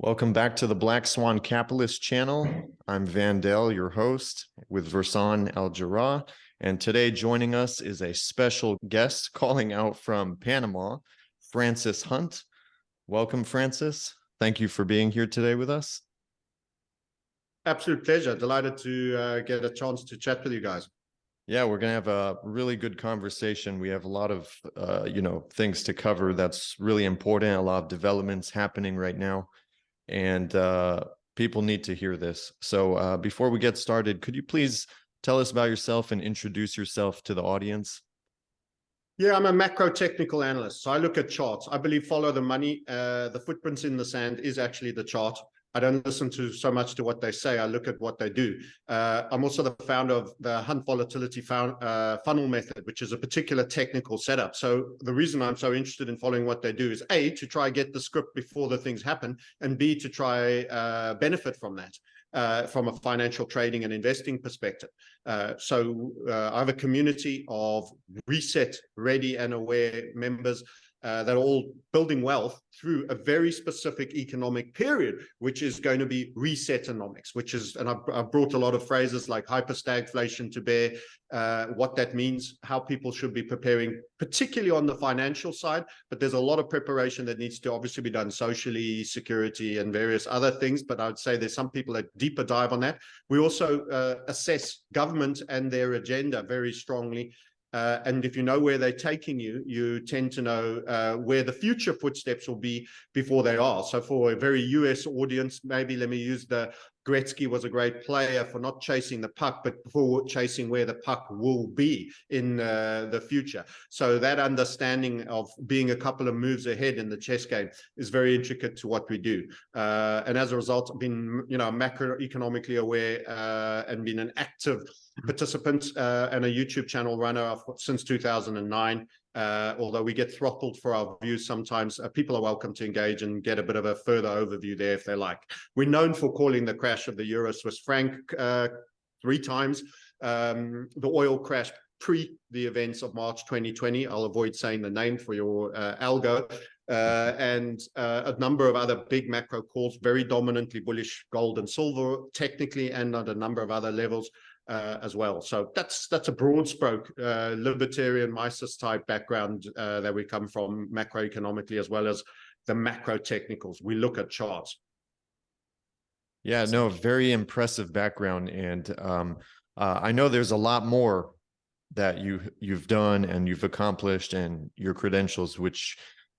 Welcome back to the Black Swan Capitalist channel. I'm Vandell, your host, with Versan Al Jarrah. And today joining us is a special guest calling out from Panama, Francis Hunt. Welcome, Francis. Thank you for being here today with us. Absolute pleasure. Delighted to uh, get a chance to chat with you guys. Yeah, we're going to have a really good conversation. We have a lot of, uh, you know, things to cover that's really important, a lot of developments happening right now and uh, people need to hear this. So uh, before we get started, could you please tell us about yourself and introduce yourself to the audience? Yeah, I'm a macro technical analyst. So I look at charts. I believe follow the money. Uh, the footprints in the sand is actually the chart. I don't listen to so much to what they say. I look at what they do. Uh, I'm also the founder of the Hunt Volatility found, uh, Funnel Method, which is a particular technical setup. So the reason I'm so interested in following what they do is A, to try get the script before the things happen, and B, to try uh, benefit from that. Uh, from a financial trading and investing perspective. Uh, so uh, I have a community of reset ready and aware members uh, that are all building wealth through a very specific economic period, which is going to be resetonomics, which is, and I've, I've brought a lot of phrases like hyperstagflation to bear, uh, what that means, how people should be preparing, particularly on the financial side, but there's a lot of preparation that needs to obviously be done socially, security, and various other things, but I would say there's some people that deeper dive on that. We also uh, assess government and their agenda very strongly uh, and if you know where they're taking you, you tend to know uh, where the future footsteps will be before they are. So for a very US audience, maybe let me use the Gretzky was a great player for not chasing the puck, but for chasing where the puck will be in uh, the future. So that understanding of being a couple of moves ahead in the chess game is very intricate to what we do. Uh, and as a result, I've been, you know, macroeconomically aware uh, and been an active participant uh, and a YouTube channel runner since 2009. Uh, although we get throttled for our views sometimes, uh, people are welcome to engage and get a bit of a further overview there if they like. We're known for calling the crash of the Euro Swiss franc uh, three times, um, the oil crash pre the events of March 2020. I'll avoid saying the name for your uh, algo. Uh, and uh, a number of other big macro calls, very dominantly bullish gold and silver, technically, and at a number of other levels uh, as well. So that's that's a broad stroke uh, libertarian Mises type background uh, that we come from macroeconomically as well as the macro technicals. We look at charts. Yeah, no, very impressive background, and um, uh, I know there's a lot more that you you've done and you've accomplished and your credentials, which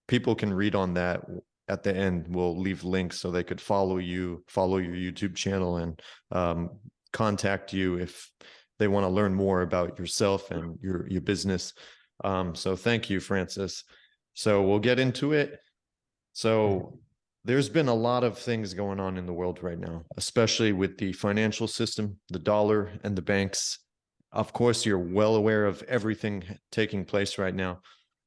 people can read on that at the end. We'll leave links so they could follow you, follow your YouTube channel, and um, contact you if they want to learn more about yourself and your your business. Um, so thank you, Francis. So we'll get into it. So there's been a lot of things going on in the world right now, especially with the financial system, the dollar and the banks. Of course, you're well aware of everything taking place right now.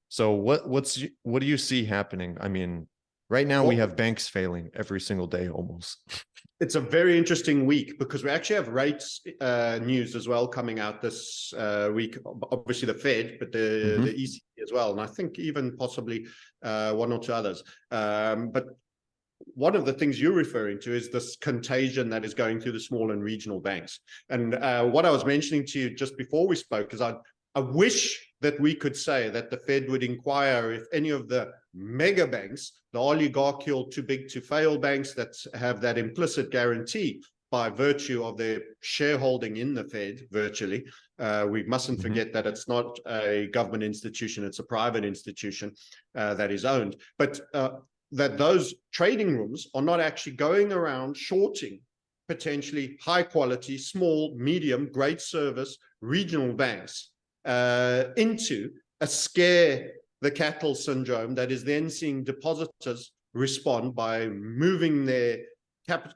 So what what's what do you see happening? I mean, right now we have banks failing every single day almost. it's a very interesting week because we actually have rates uh, news as well coming out this uh, week. Obviously the Fed, but the, mm -hmm. the ECB as well, and I think even possibly uh, one or two others. Um, but one of the things you're referring to is this contagion that is going through the small and regional banks. And uh, what I was mentioning to you just before we spoke is I, I wish that we could say that the Fed would inquire if any of the mega banks, the oligarchical too big to fail banks that have that implicit guarantee by virtue of their shareholding in the Fed virtually. Uh, we mustn't mm -hmm. forget that it's not a government institution, it's a private institution uh, that is owned. But uh, that those trading rooms are not actually going around shorting potentially high quality, small, medium, great service regional banks uh, into a scare the cattle syndrome that is then seeing depositors respond by moving their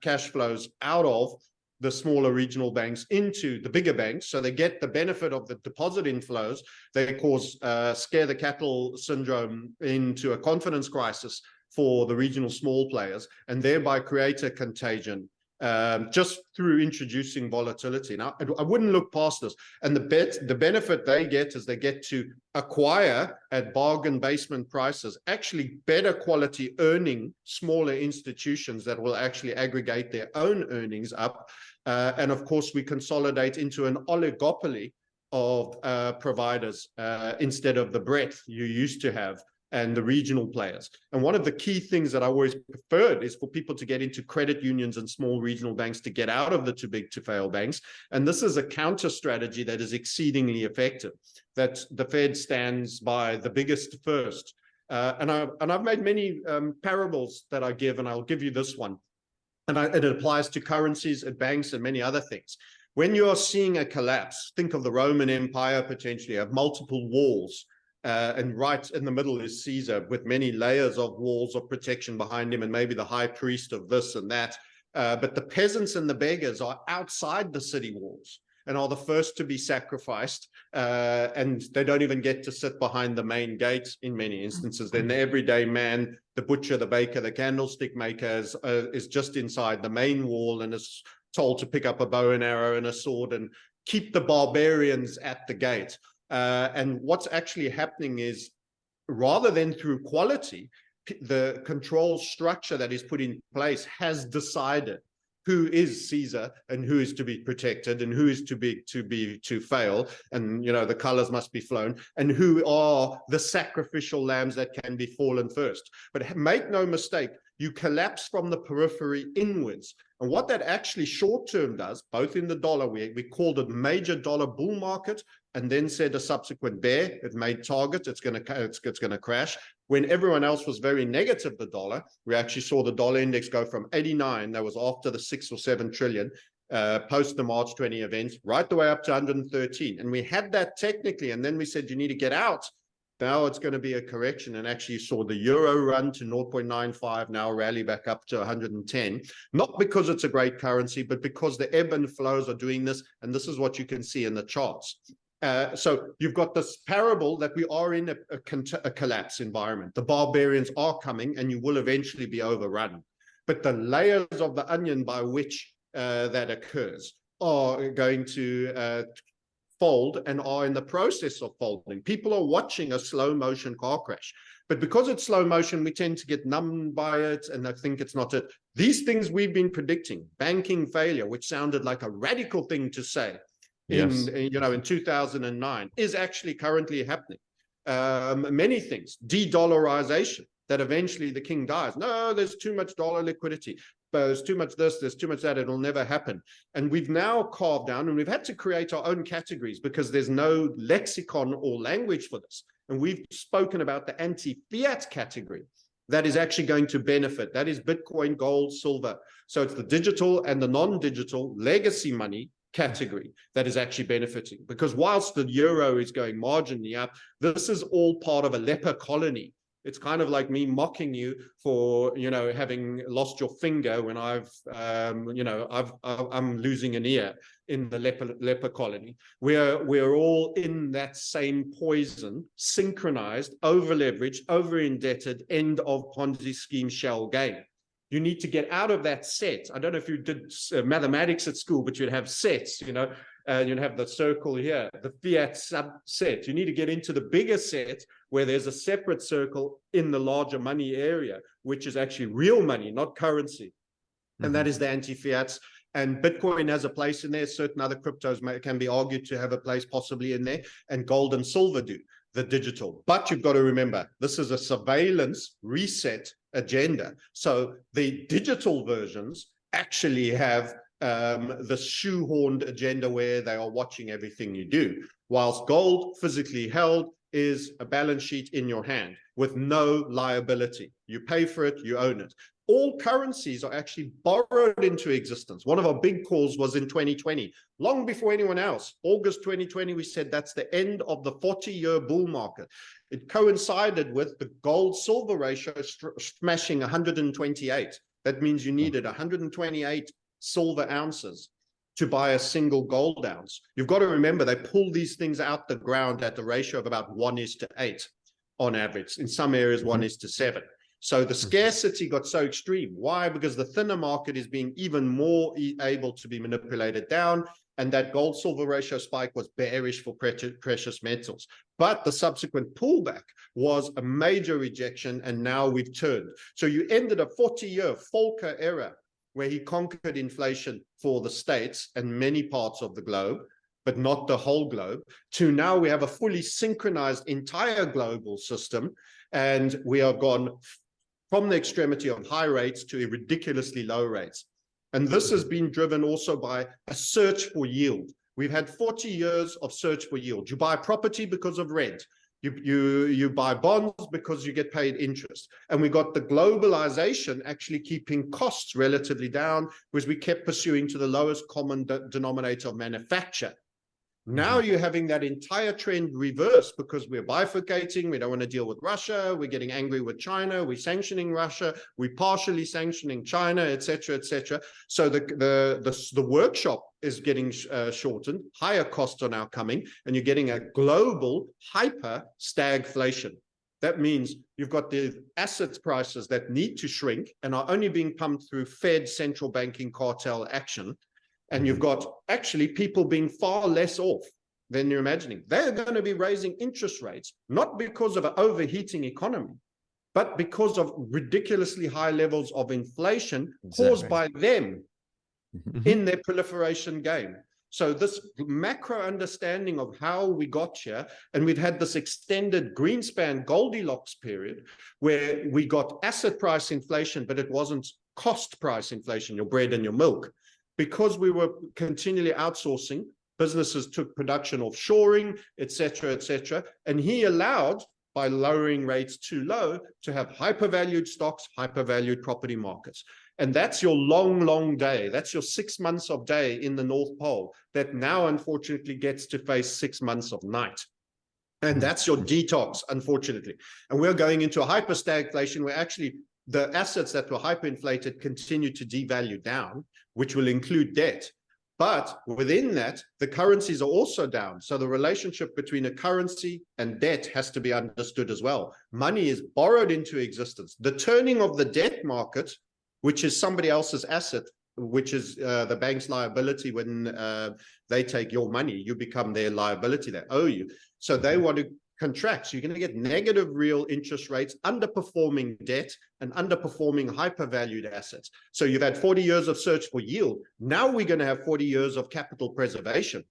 cash flows out of the smaller regional banks into the bigger banks. So they get the benefit of the deposit inflows. They cause uh, scare the cattle syndrome into a confidence crisis for the regional small players and thereby create a contagion um, just through introducing volatility. Now, I, wouldn't look past this. And the bet, the benefit they get is they get to acquire at bargain basement prices, actually better quality earning smaller institutions that will actually aggregate their own earnings up. Uh, and of course, we consolidate into an oligopoly of uh, providers uh, instead of the breadth you used to have and the regional players. And one of the key things that I always preferred is for people to get into credit unions and small regional banks to get out of the too big to fail banks. And this is a counter strategy that is exceedingly effective, that the Fed stands by the biggest first. Uh, and, I, and I've made many um, parables that I give, and I'll give you this one. And I, it applies to currencies and banks and many other things. When you are seeing a collapse, think of the Roman Empire potentially have multiple walls uh, and right in the middle is Caesar with many layers of walls of protection behind him and maybe the high priest of this and that. Uh, but the peasants and the beggars are outside the city walls and are the first to be sacrificed. Uh, and they don't even get to sit behind the main gate in many instances. Then the everyday man, the butcher, the baker, the candlestick maker is, uh, is just inside the main wall and is told to pick up a bow and arrow and a sword and keep the barbarians at the gate. Uh, and what's actually happening is rather than through quality, the control structure that is put in place has decided who is Caesar and who is to be protected and who is to be to be to fail. And you know the colors must be flown. And who are the sacrificial lambs that can be fallen first. But make no mistake you collapse from the periphery inwards and what that actually short term does both in the dollar we, we called it major dollar bull market and then said a subsequent bear, it made target, it's going to it's, it's going to crash. When everyone else was very negative, the dollar, we actually saw the dollar index go from 89, that was after the six or seven trillion, uh, post the March 20 events, right the way up to 113. And we had that technically, and then we said you need to get out. Now it's going to be a correction, and actually saw the euro run to 0.95, now rally back up to 110. Not because it's a great currency, but because the ebb and flows are doing this, and this is what you can see in the charts. Uh, so you've got this parable that we are in a, a, a, collapse environment. The barbarians are coming and you will eventually be overrun. But the layers of the onion by which uh, that occurs are going to uh, fold and are in the process of folding. People are watching a slow motion car crash. But because it's slow motion, we tend to get numbed by it and I think it's not it. These things we've been predicting, banking failure, which sounded like a radical thing to say, in yes. you know in 2009 is actually currently happening um, many things de-dollarization that eventually the king dies no there's too much dollar liquidity there's too much this there's too much that it'll never happen. And we've now carved down and we've had to create our own categories because there's no lexicon or language for this. And we've spoken about the anti-fiat category that is actually going to benefit. That is bitcoin gold silver. So it's the digital and the non-digital legacy money category that is actually benefiting. Because whilst the euro is going marginally up this is all part of a leper colony it's kind of like me mocking you for you know having lost your finger when i've um, you know i've i'm losing an ear in the leper leper colony we're we're all in that same poison synchronized over leveraged over indebted end of ponzi scheme shell game you need to get out of that set. I don't know if you did uh, mathematics at school, but you'd have sets, you know, and you'd have the circle here, the fiat subset. You need to get into the bigger set where there's a separate circle in the larger money area, which is actually real money, not currency. Mm -hmm. And that mm-hmm. the anti-fiats. And Bitcoin has a place in there. Certain other cryptos may, can be argued to have a place possibly in there, and gold and silver do the digital. But you've got to remember, this is a surveillance reset agenda. So the digital versions actually have um, the shoehorned agenda where they are watching everything you do, whilst gold physically held is a balance sheet in your hand with no liability. You pay for it, you own it all currencies are actually borrowed into existence. One of our big calls was in 2020, long before anyone else. August 2020, we said that's the end of the 40-year bull market. It coincided with the gold-silver ratio smashing 128. That means you needed 128 silver ounces to buy a single gold ounce. You've got to remember, they pull these things out the ground at the ratio of about one is to eight on average. In some areas, one mm-hmm. is to seven. So the Mhm. scarcity got so extreme. Why? Because the thinner market is being even more able to be manipulated down. And that gold silver ratio spike was bearish for precious, precious metals. But the subsequent pullback was a major rejection. And now we've turned. So you ended a 40 year Volcker era where he conquered inflation for the States and many parts of the globe, but not the whole globe, to now we have a fully synchronized entire global system. And we are gone from the extremity of high rates to ridiculously low rates. And this has been driven also by a search for yield. We've had 40 years of search for yield. You buy property because of rent. You, you, you buy bonds because you get paid interest. And we got the globalization actually keeping costs relatively down because we kept pursuing to the lowest common de denominator of manufacture. Now you're having that entire trend reverse because we're bifurcating. We don't want to deal with Russia. We're getting angry with China. We're sanctioning Russia. We're partially sanctioning China, etc., etc. So the, the, the, the workshop is getting uh, shortened. Higher costs are now coming and you're getting a global hyper stagflation. That means you've got the assets prices that need to shrink and are only being pumped through Fed central banking cartel action and you've got actually people being far less off than you're imagining. They're going to be raising interest rates, not because of an overheating economy, but because of ridiculously high levels of inflation caused by them Mhm. in their proliferation game. So this macro understanding of how we got here, and we've had this extended Greenspan Goldilocks period where we got asset price inflation, but it wasn't cost price inflation, your bread and your milk because we were continually outsourcing, businesses took production offshoring, et cetera, et cetera. And he allowed, by lowering rates too low, to have hypervalued stocks, hypervalued property markets. And that's your long, long day. That's your six months of day in the North Pole that now, unfortunately, gets to face six months of night. And that's your detox, unfortunately. And we're going into a hyperstagflation where actually the assets that were hyperinflated continue to devalue down, which will include debt. But within that, the currencies are also down. So the relationship between a currency and debt has to be understood as well. Money is borrowed into existence. The turning of the debt market, which is somebody else's asset, which is uh, the bank's liability when uh, they take your money, you become their liability, they owe you. So they want to contract. So you're going to get negative real interest rates, underperforming debt, and underperforming hypervalued assets. So you've had 40 years of search for yield. Now we're going to have 40 years of capital preservation.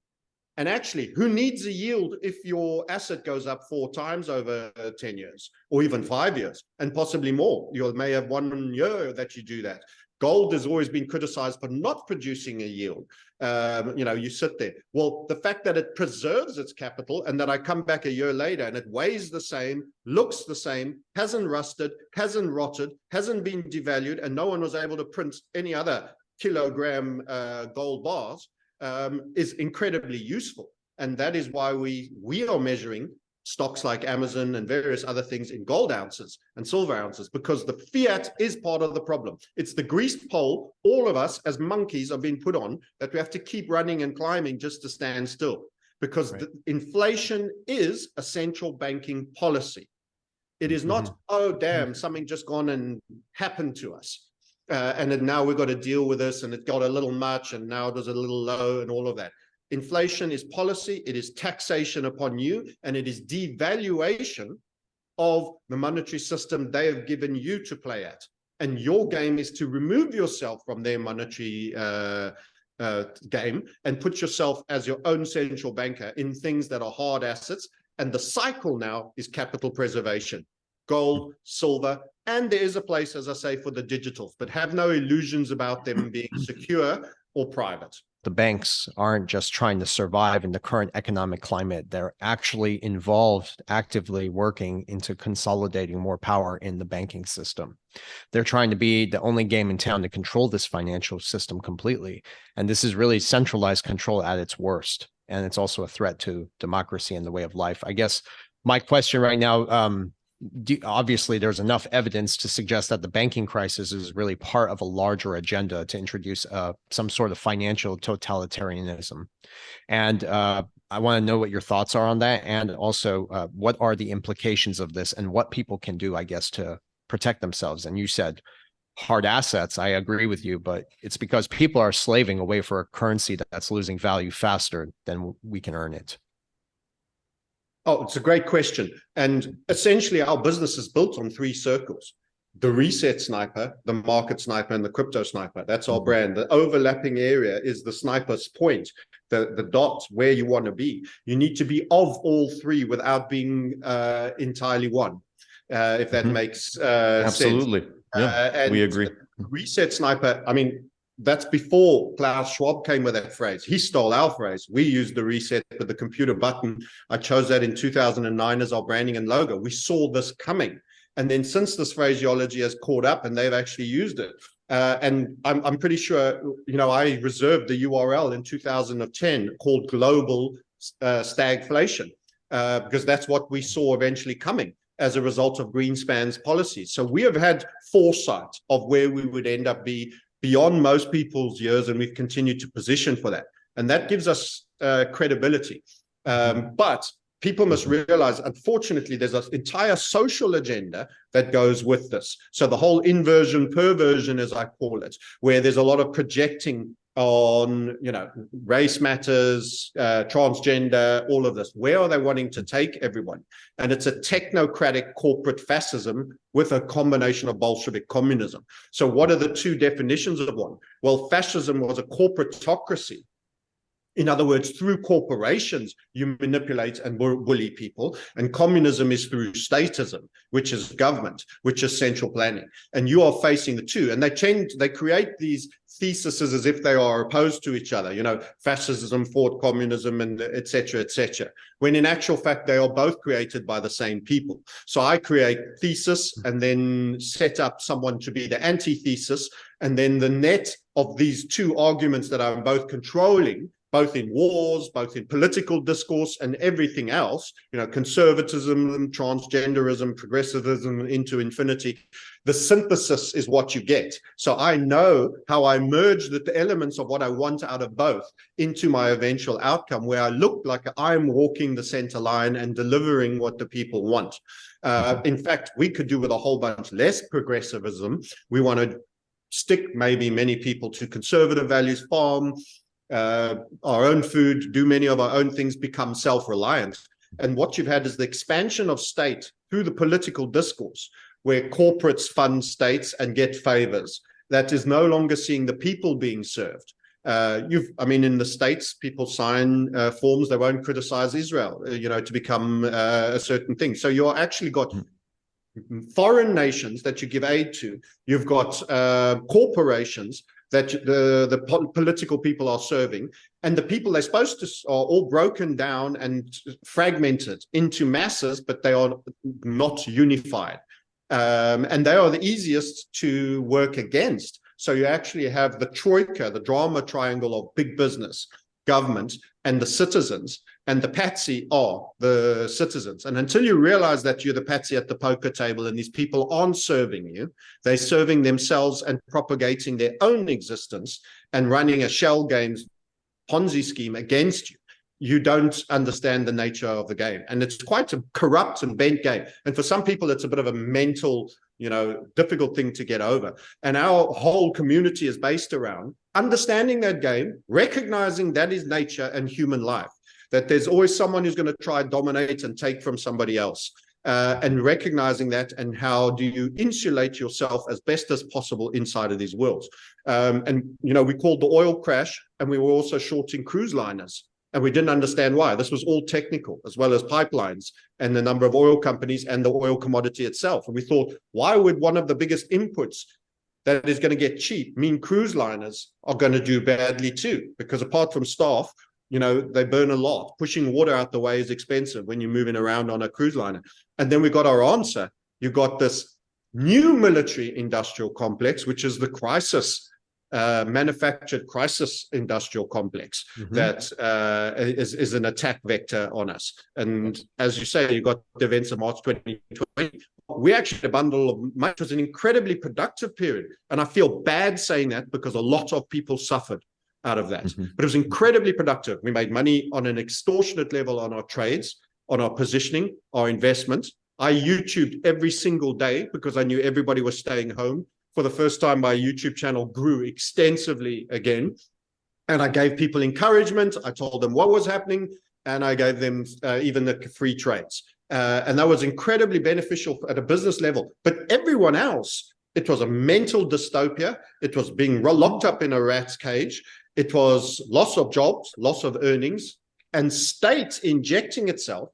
And actually, who needs a yield if your asset goes up four times over uh, 10 years or even five years and possibly more? You may have one year that you do that. Gold has always been criticized for not producing a yield. Um, you know, you sit there. Well, the fact that it preserves its capital and that I come back a year later and it weighs the same, looks the same, hasn't rusted, hasn't rotted, hasn't been devalued, and no one was able to print any other kilogram uh, gold bars um, is incredibly useful. And that is why we, we are measuring stocks like Amazon and various other things in gold ounces and silver ounces, because the fiat is part of the problem. It's the greased pole all of us as monkeys are being put on that we have to keep running and climbing just to stand still, because Right. the inflation is a central banking policy. It is not, oh, damn, something just gone and happened to us. Uh, and then now we've got to deal with this and it got a little much and now it was a little low and all of that. Inflation is policy, it is taxation upon you, and it is devaluation of the monetary system they have given you to play at. And your game is to remove yourself from their monetary uh, uh, game and put yourself as your own central banker in things that are hard assets. And the cycle now is capital preservation, gold, silver, and there is a place, as I say, for the digitals, but have no illusions about them being secure or private. The banks aren't just trying to survive in the current economic climate. They're actually involved, actively working into consolidating more power in the banking system. They're trying to be the only game in town to control this financial system completely. And this is really centralized control at its worst. And it's also a threat to democracy and the way of life. I guess my question right now, um, obviously there's enough evidence to suggest that the banking crisis is really part of a larger agenda to introduce uh, some sort of financial totalitarianism. And uh, I want to know what your thoughts are on that. And also, uh, what are the implications of this and what people can do, I guess, to protect themselves. And you said hard assets. I agree with you, but it's because people are slaving away for a currency that's losing value faster than we can earn it. Oh, it's a great question. And essentially our business is built on three circles. The reset sniper, the market sniper, and the crypto sniper. That's our brand. The overlapping area is the sniper's point, the, the dot where you want to be. You need to be of all three without being uh, entirely one, uh, if that Mhm. makes uh, sense. Absolutely. Yeah, Uh, we agree. Reset sniper, I mean, that's before Klaus Schwab came with that phrase. He stole our phrase. We used the reset with the computer button. I chose that in 2009 as our branding and logo. We saw this coming. And then since this phraseology has caught up and they've actually used it. Uh, and I'm, I'm pretty sure, you know, I reserved the URL in 2010 called global uh, stagflation, uh, because that's what we saw eventually coming as a result of Greenspan's policies. So we have had foresight of where we would end up be beyond most people's years, and we've continued to position for that. And that gives us uh, credibility. Um, but people must realize, unfortunately, there's an entire social agenda that goes with this. So the whole inversion, perversion, as I call it, where there's a lot of projecting on, you know, race matters, uh, transgender, all of this. Where are they wanting to take everyone? And it's a technocratic corporate fascism with a combination of Bolshevik communism. So what are the two definitions of one? Well, fascism was a corporatocracy. In other words, through corporations, you manipulate and bully people. And communism is through statism, which is government, which is central planning. And you are facing the two. And they change, they create these theses as if they are opposed to each other, you know, fascism fought communism and et cetera, et cetera. When in actual fact, they are both created by the same people. So I create thesis and then set up someone to be the antithesis. And then the net of these two arguments that I'm both controlling both in wars, both in political discourse and everything else, you know, conservatism, transgenderism, progressivism into infinity, the synthesis is what you get. So I know how I merge the elements of what I want out of both into my eventual outcome where I look like I'm walking the center line and delivering what the people want. Uh, in fact, we could do with a whole bunch less progressivism. We want to stick maybe many people to conservative values, farm, uh, our own food, do many of our own things, become self-reliant. And what you've had is the expansion of state through the political discourse, where corporates fund states and get favors. That is no longer seeing the people being served. Uh, you've, I mean, in the states, people sign uh, forms they won't criticize Israel, uh, you know, to become uh, a certain thing. So you're actually got foreign nations that you give aid to. You've got uh, corporations that the the po political people are serving, and the people they're supposed to are all broken down and fragmented into masses, but they are not unified, um, and they are the easiest to work against. So you actually have the troika, the drama triangle of big business, government, and the citizens. And the patsy are the citizens. And until you realize that you're the patsy at the poker table and these people aren't serving you, they're serving themselves and propagating their own existence and running a shell games Ponzi scheme against you. You don't understand the nature of the game. And it's quite a corrupt and bent game. And for some people, it's a bit of a mental, you know, difficult thing to get over. And our whole community is based around understanding that game, recognizing that is nature and human life that there's always someone who's going to try dominate and take from somebody else. Uh, and recognizing that and how do you insulate yourself as best as possible inside of these worlds. Um, and, you know, we called the oil crash and we were also shorting cruise liners and we didn't understand why. This was all technical as well as pipelines and the number of oil companies and the oil commodity itself. And we thought, why would one of the biggest inputs that is going to get cheap mean cruise liners are going to do badly too? Because apart from staff, you know, they burn a lot. Pushing water out the way is expensive when you're moving around on a cruise liner. And then we got our answer. You got this new military industrial complex, which is the crisis, uh, manufactured crisis industrial complex Mhm. that uh, is, is an attack vector on us. And as you say, you got the events of March 2020. We actually had a bundle of. It was an incredibly productive period. And I feel bad saying that because a lot of people suffered out of that. Mhm. But it was incredibly productive. We made money on an extortionate level on our trades, on our positioning, our investments. I YouTubed every single day because I knew everybody was staying home. For the first time, my YouTube channel grew extensively again. And I gave people encouragement. I told them what was happening and I gave them uh, even the free trades. Uh, and that was incredibly beneficial at a business level. But everyone else, it was a mental dystopia. It was being locked up in a rat's cage. It was loss of jobs, loss of earnings, and states injecting itself.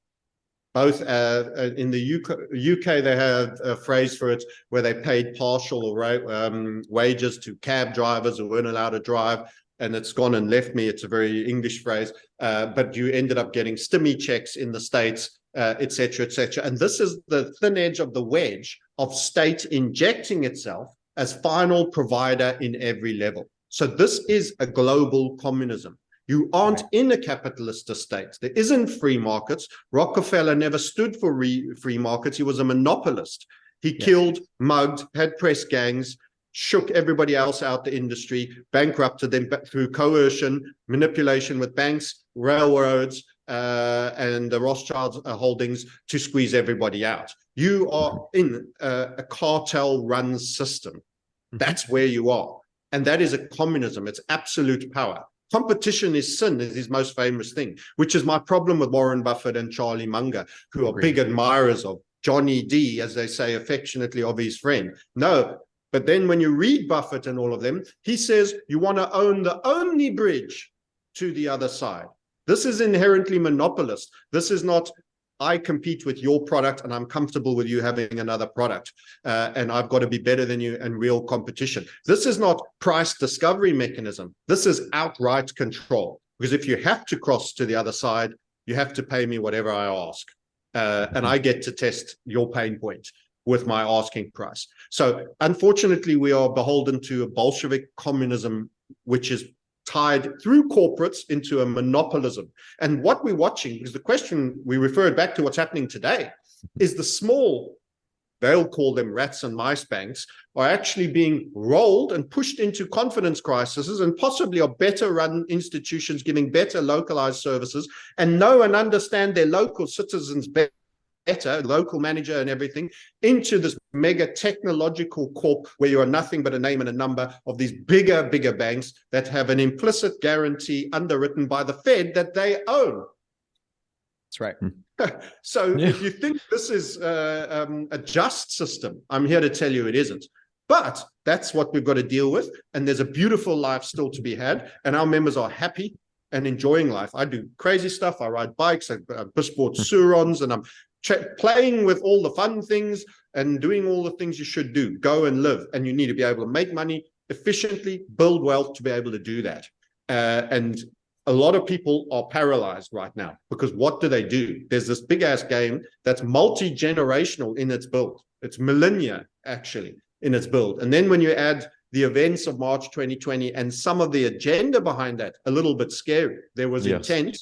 Both uh, uh in the UK, UK, they have a phrase for it where they paid partial or um, wages to cab drivers who weren't allowed to drive and it's gone and left me. It's a very English phrase, uh, but you ended up getting stimmy checks in the States, etc., uh, etc. Et and this is the thin edge of the wedge of state injecting itself as final provider in every level. So this is a global communism. You aren't in a capitalist state. There isn't free markets. Rockefeller never stood for free markets. He was a monopolist. He killed, mugged, had press gangs, shook everybody else out the industry, bankrupted them through coercion, manipulation with banks, railroads, uh, and the Rothschild uh, holdings to squeeze everybody out. You are in a, a cartel-run system. Mm-hmm. That's where you are. And that is a communism. It's absolute power. Competition is sin is his most famous thing, which is my problem with Warren Buffett and Charlie Munger, who are big admirers of Johnny D, as they say affectionately of his friend. No, but then when you read Buffett and all of them, he says you want to own the only bridge to the other side. This is inherently monopolist. This is not, I compete with your product and I'm comfortable with you having another product uh, and I've got to be better than you and real competition. This is not price discovery mechanism. This is outright control. Because if you have to cross to the other side, you have to pay me whatever I ask. Uh, and I get to test your pain point with my asking price. So unfortunately, we are beholden to a Bolshevik communism, which is tied through corporates into a monopolism. And what we're watching, because the question we referred back to what's happening today, is the small, they'll call them rats and mice banks, are actually being rolled and pushed into confidence crises and possibly are better run institutions giving better localized services and know and understand their local citizens better better local manager and everything into this mega technological corp where you are nothing but a name and a number of these bigger bigger banks that have an implicit guarantee underwritten by the fed that they own that's right so yeah. if you think this is uh, um, a just system i'm here to tell you it isn't but that's what we've got to deal with and there's a beautiful life still to be had and our members are happy and enjoying life. I do crazy stuff. I ride bikes, I, I bought hmm. Sur-Rons, and I'm playing with all the fun things and doing all the things you should do. Go and live and you need to be able to make money efficiently build wealth to be able to do that. Uh, and a lot of people are paralyzed right now because what do they do? There's this big ass game that's multi-generational in its build. It's millennia actually in its build. And then when you add the events of March 2020 and some of the agenda behind that a little bit scary. There was yes. intent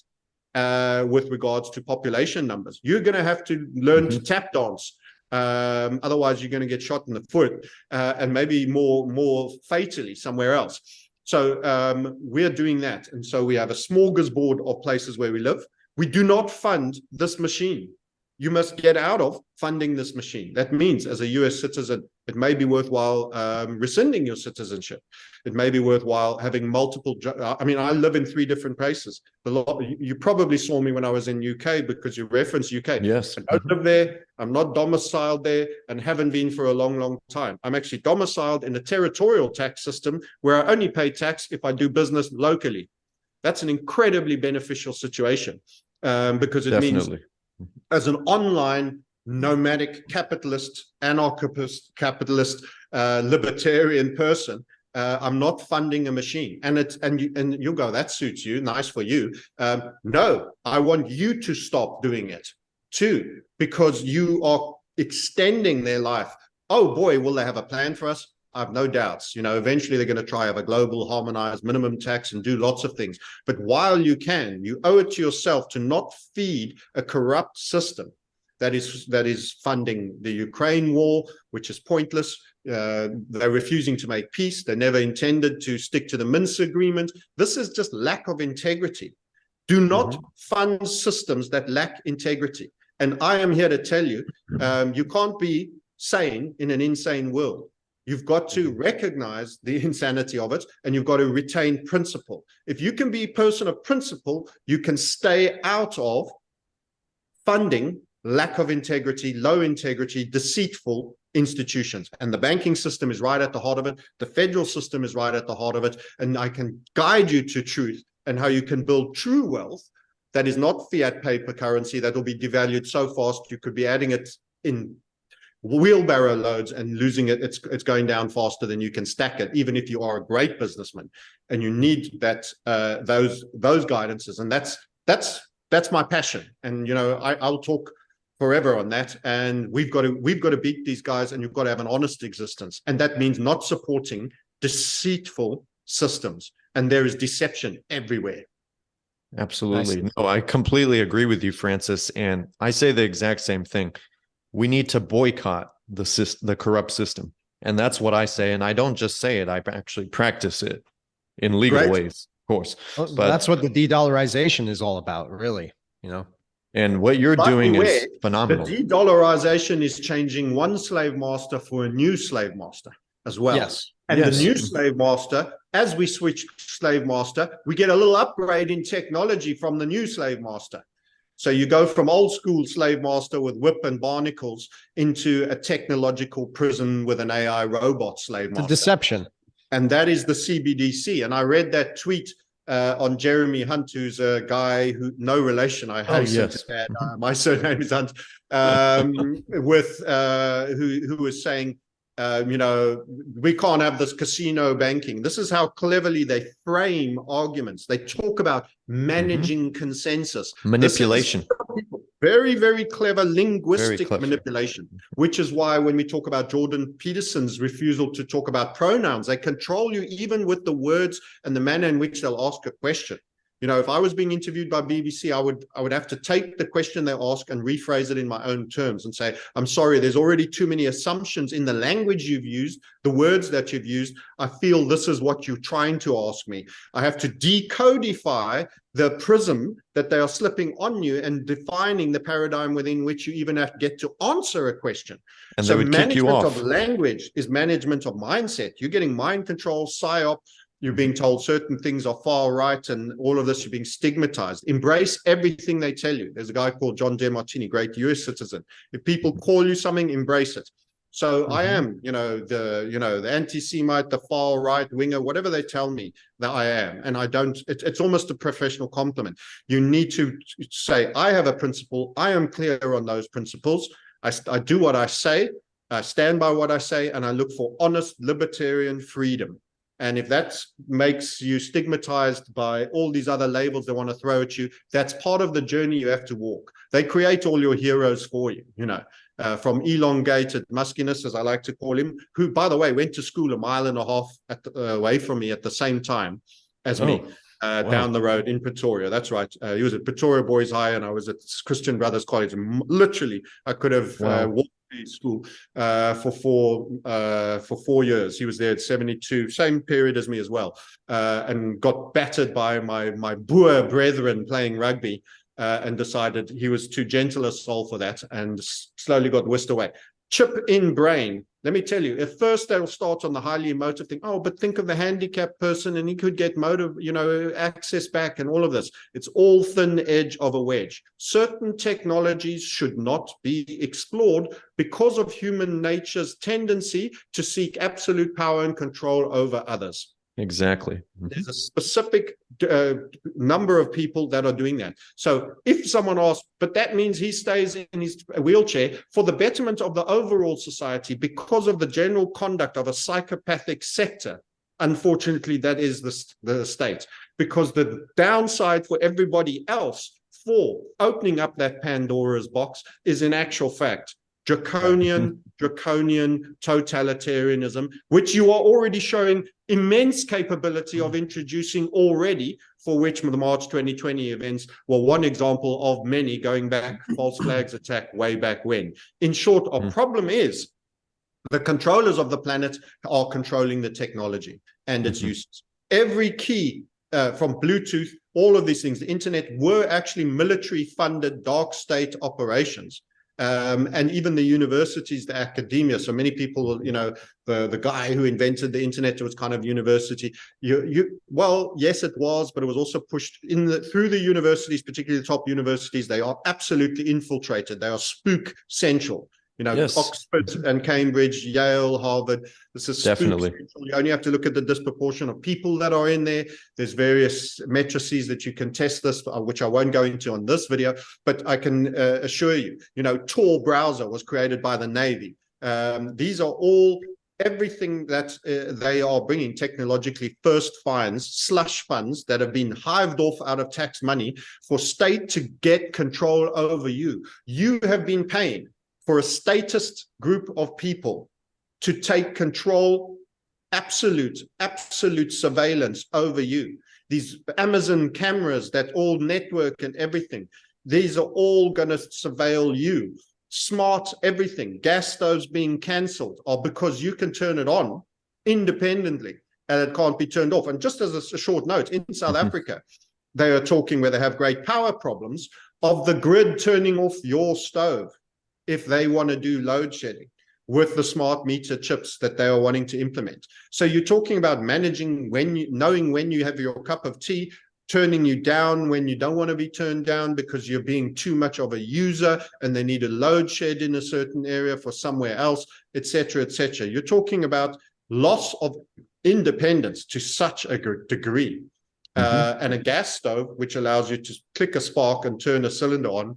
uh, with regards to population numbers. You're going to have to learn mm -hmm. to mm-hmm. tap dance. Um, otherwise, you're going to get shot in the foot uh, and maybe more, more fatally somewhere else. So um, we're doing that. And so we have a smorgasbord of places where we live. We do not fund this machine. You must get out of funding this machine. That means as a US citizen, it may be worthwhile um, rescinding your citizenship. It may be worthwhile having multiple. I mean, I live in three different places. Lot, you probably saw me when I was in UK because you referenced UK. Yes. I don't live there. I'm not domiciled there and haven't been for a long, long time. I'm actually domiciled in a territorial tax system where I only pay tax if I do business locally. That's an incredibly beneficial situation um, because it Definitely. means as an online nomadic capitalist, anarchist capitalist, uh, libertarian person, uh, I'm not funding a machine. And it's and you and you go, that suits you, nice for you. Um, no, I want you to stop doing it too, because you are extending their life. Oh boy, will they have a plan for us? I have no doubts. You know, eventually they're going to try have a global harmonized minimum tax and do lots of things. But while you can, you owe it to yourself to not feed a corrupt system that is that is funding the Ukraine war, which is pointless. Uh, they're refusing to make peace. They never intended to stick to the Minsk agreement. This is just lack of integrity. Do not mm -hmm. fund systems that lack integrity. And I am here to tell you, um, you can't be sane in an insane world. You've got to recognize the insanity of it and you've got to retain principle. If you can be a person of principle, you can stay out of funding, lack of integrity, low integrity, deceitful institutions. And the banking system is right at the heart of it. The federal system is right at the heart of it. And I can guide you to truth and how you can build true wealth that is not fiat paper currency that will be devalued so fast you could be adding it in wheelbarrow loads and losing it it's it's going down faster than you can stack it even if you are a great businessman and you need that uh those those guidances and that's that's that's my passion and you know i i'll talk forever on that and we've got to we've got to beat these guys and you've got to have an honest existence and that means not supporting deceitful systems and there is deception everywhere Absolutely. No, I completely agree with you, Francis. And I say the exact same thing. We need to boycott the system, the corrupt system. And that's what I say. And I don't just say it, I actually practice it in legal Right. ways, of course. Well, But- That's what the de-dollarization is all about, really, you know? And what you're But doing beware, is the de-dollarization is changing one slave master for a new slave master as well Yes. And Yes. the new slave master, as we switch slave master, we get a little upgrade in technology from the new slave master. So you go from old school slave master with whip and barnacles into a technological prison with an AI robot slave master. The master. deception. And that is the CBDC. And I read that tweet uh, on Jeremy Hunt, who's a guy who no relation. I hasten yes. to uh, my surname is Hunt. Um, with uh, who who was saying, um, you know, we can't have this casino banking. This is how cleverly they frame arguments. They talk about managing consensus. This is Manipulation. Very, very clever linguistic clever. manipulation, which is why when we talk about Jordan Peterson's refusal to talk about pronouns, they control you even with the words and the manner in which they'll ask a question. You know, if I was being interviewed by BBC, I would I would have to take the question they ask and rephrase it in my own terms and say, I'm sorry, there's already too many assumptions in the language you've used, the words that you've used. I feel this is what you're trying to ask me. I have to decodify the prism that they are slipping on you and defining the paradigm within which you even have to get to answer a question. And so management of language is management of mindset. You're getting mind control, psyop. You're being told certain things are far right and all of this, you're being stigmatized. Embrace everything they tell you. There's a guy called John Demartini, great US citizen. If people call you something, embrace it. So I Mhm. am, you know, the, you know, the anti-Semite, the far right winger, whatever they tell me that I am. And I don't, it, it's almost a professional compliment. You need to say, I have a principle. I am clear on those principles. I, I do what I say. I stand by what I say and I look for honest libertarian freedom. And if that makes you stigmatized by all these other labels they want to throw at you, that's part of the journey you have to walk. They create all your heroes for you, you know, uh, from elongated muskiness, as I like to call him, who, by the way, went to school a mile and a half at the, uh, away from me at the same time as me. Oh, Uh, wow. down the road in Pretoria. That's right. Uh, he was at Pretoria Boys High, and I was at Christian Brothers College. Literally, I could have uh, Wow. walked school uh, for four uh, for four years. He was there at seventy two, same period as me as well, uh, and got battered by my my Boer brethren playing rugby. Uh, and decided he was too gentle a soul for that, and slowly got whisked away. Chip in brain. Let me tell you, at first they'll start on the highly emotive thing. Oh, but think of the handicapped person and he could get motive, you know, access back and all of this. It's all thin edge of a wedge. Certain technologies should not be explored because of human nature's tendency to seek absolute power and control over others. Exactly. Mhm. There's a specific uh, number of people that are doing that. So if someone asks, but that means he stays in his wheelchair for the betterment of the overall society because of the general conduct of a psychopathic sector. Unfortunately, that is the, the state because the downside for everybody else for opening up that Pandora's box is in actual fact draconian, draconian totalitarianism, which you are already showing immense capability of introducing already, for which the March 2020 events were one example of many going back, false flags attack way back when. In short, our Mm. problem is the controllers of the planet are controlling the technology and its Mhm. uses. Every key uh, from Bluetooth, all of these things, the internet were actually military funded dark state operations. Um, and even the universities, the academia. So many people, you know, the, the guy who invented the internet was kind of university. You, you, well, yes, it was, but it was also pushed in the, through the universities, particularly the top universities. They are absolutely infiltrated. They are spook central you know, Yes. Oxford and Cambridge, Yale, Harvard. This is Definitely. You only have to look at the disproportion of people that are in there. There's various matrices that you can test this, uh, which I won't go into on this video, but I can uh, assure you, you know, Tor browser was created by the Navy. Um, these are all everything that uh, they are bringing technologically first finds slush funds that have been hived off out of tax money for state to get control over you you have been paying for a statist group of people to take control, absolute, absolute surveillance over you. These Amazon cameras that all network and everything, these are all going to surveil you. Smart everything, gas stoves being cancelled are because you can turn it on independently and it can't be turned off. And just as a, short note, in South Mhm. Africa, they are talking where they have great power problems of the grid turning off your stove if they want to do load shedding with the smart meter chips that they are wanting to implement. So you're talking about managing when you knowing when you have your cup of tea, turning you down when you don't want to be turned down because you're being too much of a user and they need a load shed in a certain area for somewhere else, etc., etc. You're talking about loss of independence to such a gr- degree. Uh, and a gas stove, which allows you to click a spark and turn a cylinder on,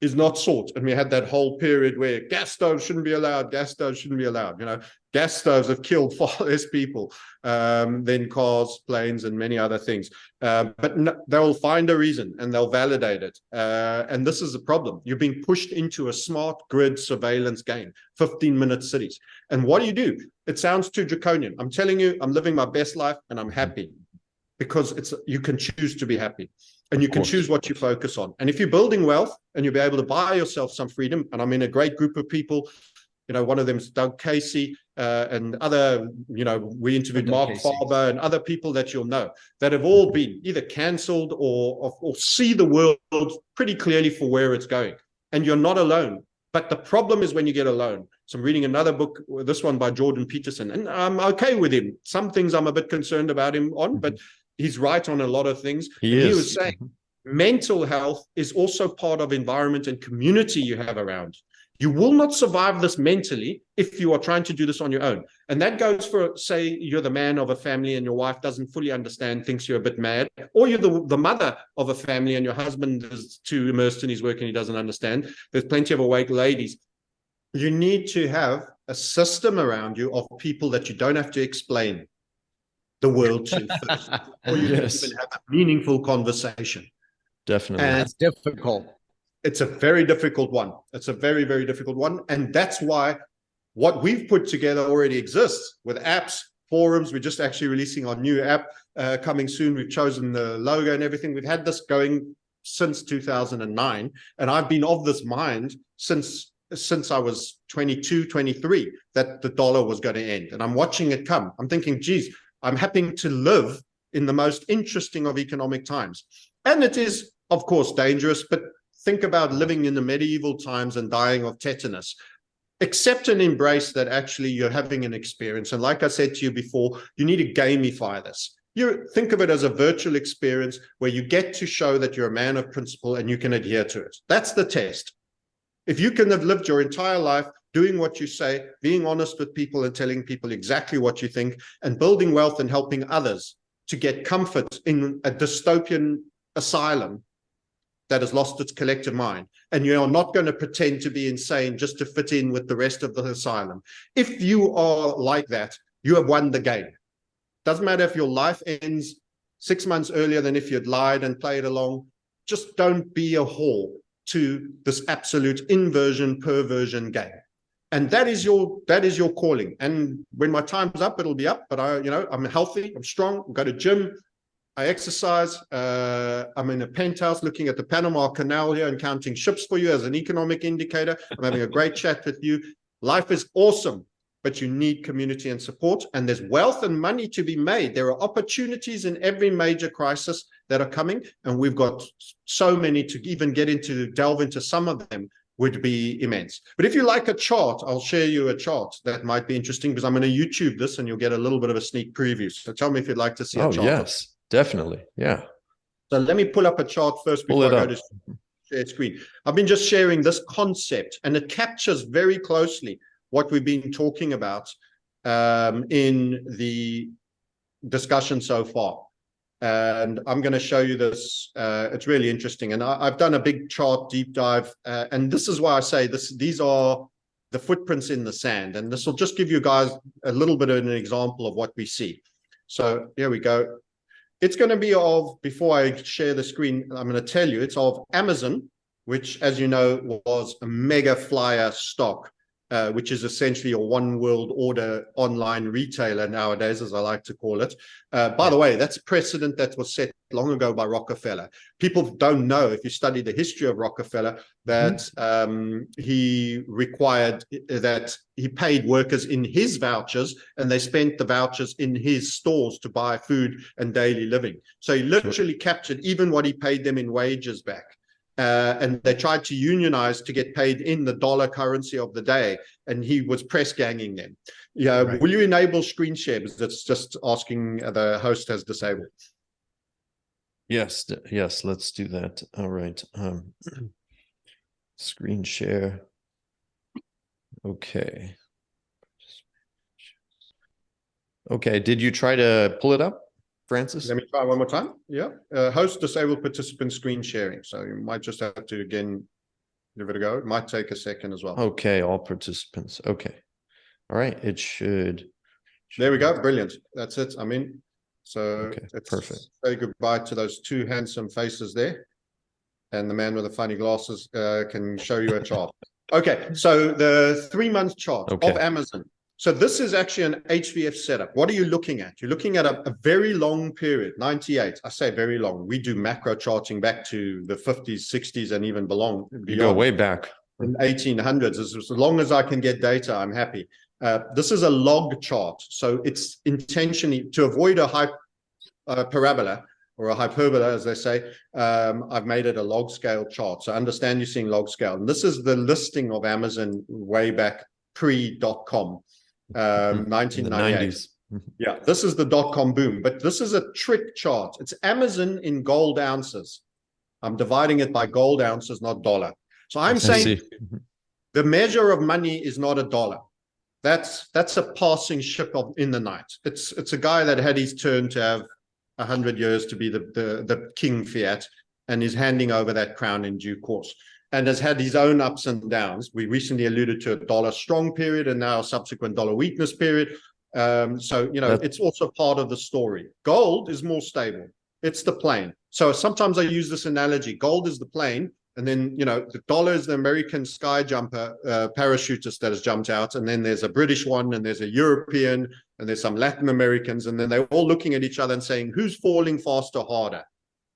is not sought. And we had that whole period where gas stoves shouldn't be allowed, gas stoves shouldn't be allowed. You know, gas stoves have killed far less people um, than cars, planes, and many other things. Uh, but no, they'll find a reason and they'll validate it. Uh, and this is a problem. You're being pushed into a smart grid surveillance game, 15 minute cities. And what do you do? It sounds too draconian. I'm telling you, I'm living my best life and I'm happy because it's you can choose to be happy and you can choose what you focus on. And if you're building wealth and you'll be able to buy yourself some freedom, and I'm in a great group of people, you know, one of them is Doug Casey uh, and other, you know, we interviewed Doug Mark Casey. Faber and other people that you'll know that have all been either cancelled or, or or see the world pretty clearly for where it's going. And you're not alone. But the problem is when you get alone. So I'm reading another book, this one by Jordan Peterson, and I'm okay with him. Some things I'm a bit concerned about him on, but he's right on a lot of things. He. He was saying mm-hmm. mental health is also part of environment and community you have around. You will not survive this mentally if you are trying to do this on your own. And that goes for, say, you're the man of a family and your wife doesn't fully understand, thinks you're a bit mad, or you're the, the mother of a family and your husband is too immersed in his work and he doesn't understand. There's plenty of awake ladies. You need to have a system around you of people that you don't have to explain the world to first, or you Yes. can even have a meaningful conversation. Definitely. And That's difficult. it's a very difficult one. It's a very, very difficult one. And that's why what we've put together already exists with apps, forums. We're just actually releasing our new app uh, coming soon. We've chosen the logo and everything. We've had this going since 2009. And I've been of this mind since since I was 22, 23, that the dollar was going to end. And I'm watching it come. I'm thinking, geez, I'm happening to live in the most interesting of economic times. And it is, of course, dangerous, but think about living in the medieval times and dying of tetanus. Accept and embrace that actually you're having an experience. And like I said to you before, you need to gamify this. You think of it as a virtual experience where you get to show that you're a man of principle and you can adhere to it. That's the test. If you can have lived your entire life doing what you say, being honest with people and telling people exactly what you think, and building wealth and helping others to get comfort in a dystopian asylum that has lost its collective mind, and you are not going to pretend to be insane just to fit in with the rest of the asylum. If you are like that, you have won the game. Doesn't matter if your life ends six months earlier than if you'd lied and played along. Just don't be a whore to this absolute inversion perversion game and that is your that is your calling and when my time's up it'll be up but i you know i'm healthy i'm strong I go to gym i exercise uh i'm in a penthouse looking at the panama canal here and counting ships for you as an economic indicator i'm having a great chat with you life is awesome but you need community and support. And there's wealth and money to be made. There are opportunities in every major crisis that are coming. And we've got so many to even get into, delve into some of them would be immense. But if you like a chart, I'll share you a chart that might be interesting because I'm going to YouTube this and you'll get a little bit of a sneak preview. So tell me if you'd like to see a Oh, chart. yes, definitely. Yeah. So let me pull up a chart first before I go to share screen. I've been just sharing this concept and it captures very closely what we've been talking about um, in the discussion so far. And I'm going to show you this. Uh, it's really interesting. And I, I've done a big chart deep dive. Uh, and this is why I say this, these are the footprints in the sand. And this will just give you guys a little bit of an example of what we see. So here we go. It's going to be of, before I share the screen, I'm going to tell you, it's of Amazon, which, as you know, was a mega flyer stock, uh, which is essentially a one world order online retailer nowadays, as I like to call it. Uh, by the way, that's precedent that was set long ago by Rockefeller. People don't know, if you study the history of Rockefeller, that um, he required that he paid workers in his vouchers and they spent the vouchers in his stores to buy food and daily living. So he literally captured even what he paid them in wages back. Uh, and they tried to unionize to get paid in the dollar currency of the day, and he was press ganging them. Yeah, Right. will you enable screen share? Because That's just asking the host has disabled. Yes, yes, let's do that. All right. Um, screen share. Okay. Okay, did you try to pull it up, Francis? Let me try one more time. Yeah, uh, host disabled participant screen sharing. So you might just have to again give it a go. It might take a second as well. Okay, all participants. Okay. All right, it should. There we go. Brilliant. That's it. I'm in. So Okay, perfect. Say goodbye to those two handsome faces there. And the man with the funny glasses uh, can show you a chart. Okay, so the three month chart of Amazon. So this is actually an HVF setup. What are you looking at? You're looking at a, a very long period, 98. I say very long. We do macro charting back to the 50s, 60s, and even belong You go way back. in 1800s as, as long as i can get data i'm happy uh, this is a log chart so it's intentionally to avoid a high uh, parabola or a hyperbola as they say um, i've made it a log scale chart so understand you're seeing log scale and this is the listing of amazon way back pre.com um, mm-hmm. In 1998 mm-hmm. yeah, this is the dot-com boom, but this is a trick chart. It's Amazon in gold ounces. I'm dividing it by gold ounces, not dollar. So I'm saying mm-hmm. the measure of money is not a dollar. That's that's a passing ship of in the night. It's it's a guy that had his turn to have a hundred years to be the, the the king fiat and is handing over that crown in due course and has had his own ups and downs. We recently alluded to a dollar strong period and now a subsequent dollar weakness period. Um, so you know That- it's also part of the story. Gold is more stable. It's the plane. So sometimes I use this analogy. Gold is the plane, and then you know the dollar is the American sky jumper uh, parachutist that has jumped out, and then there's a British one, and there's a European, and there's some Latin Americans, and then they're all looking at each other and saying, "Who's falling faster, harder?"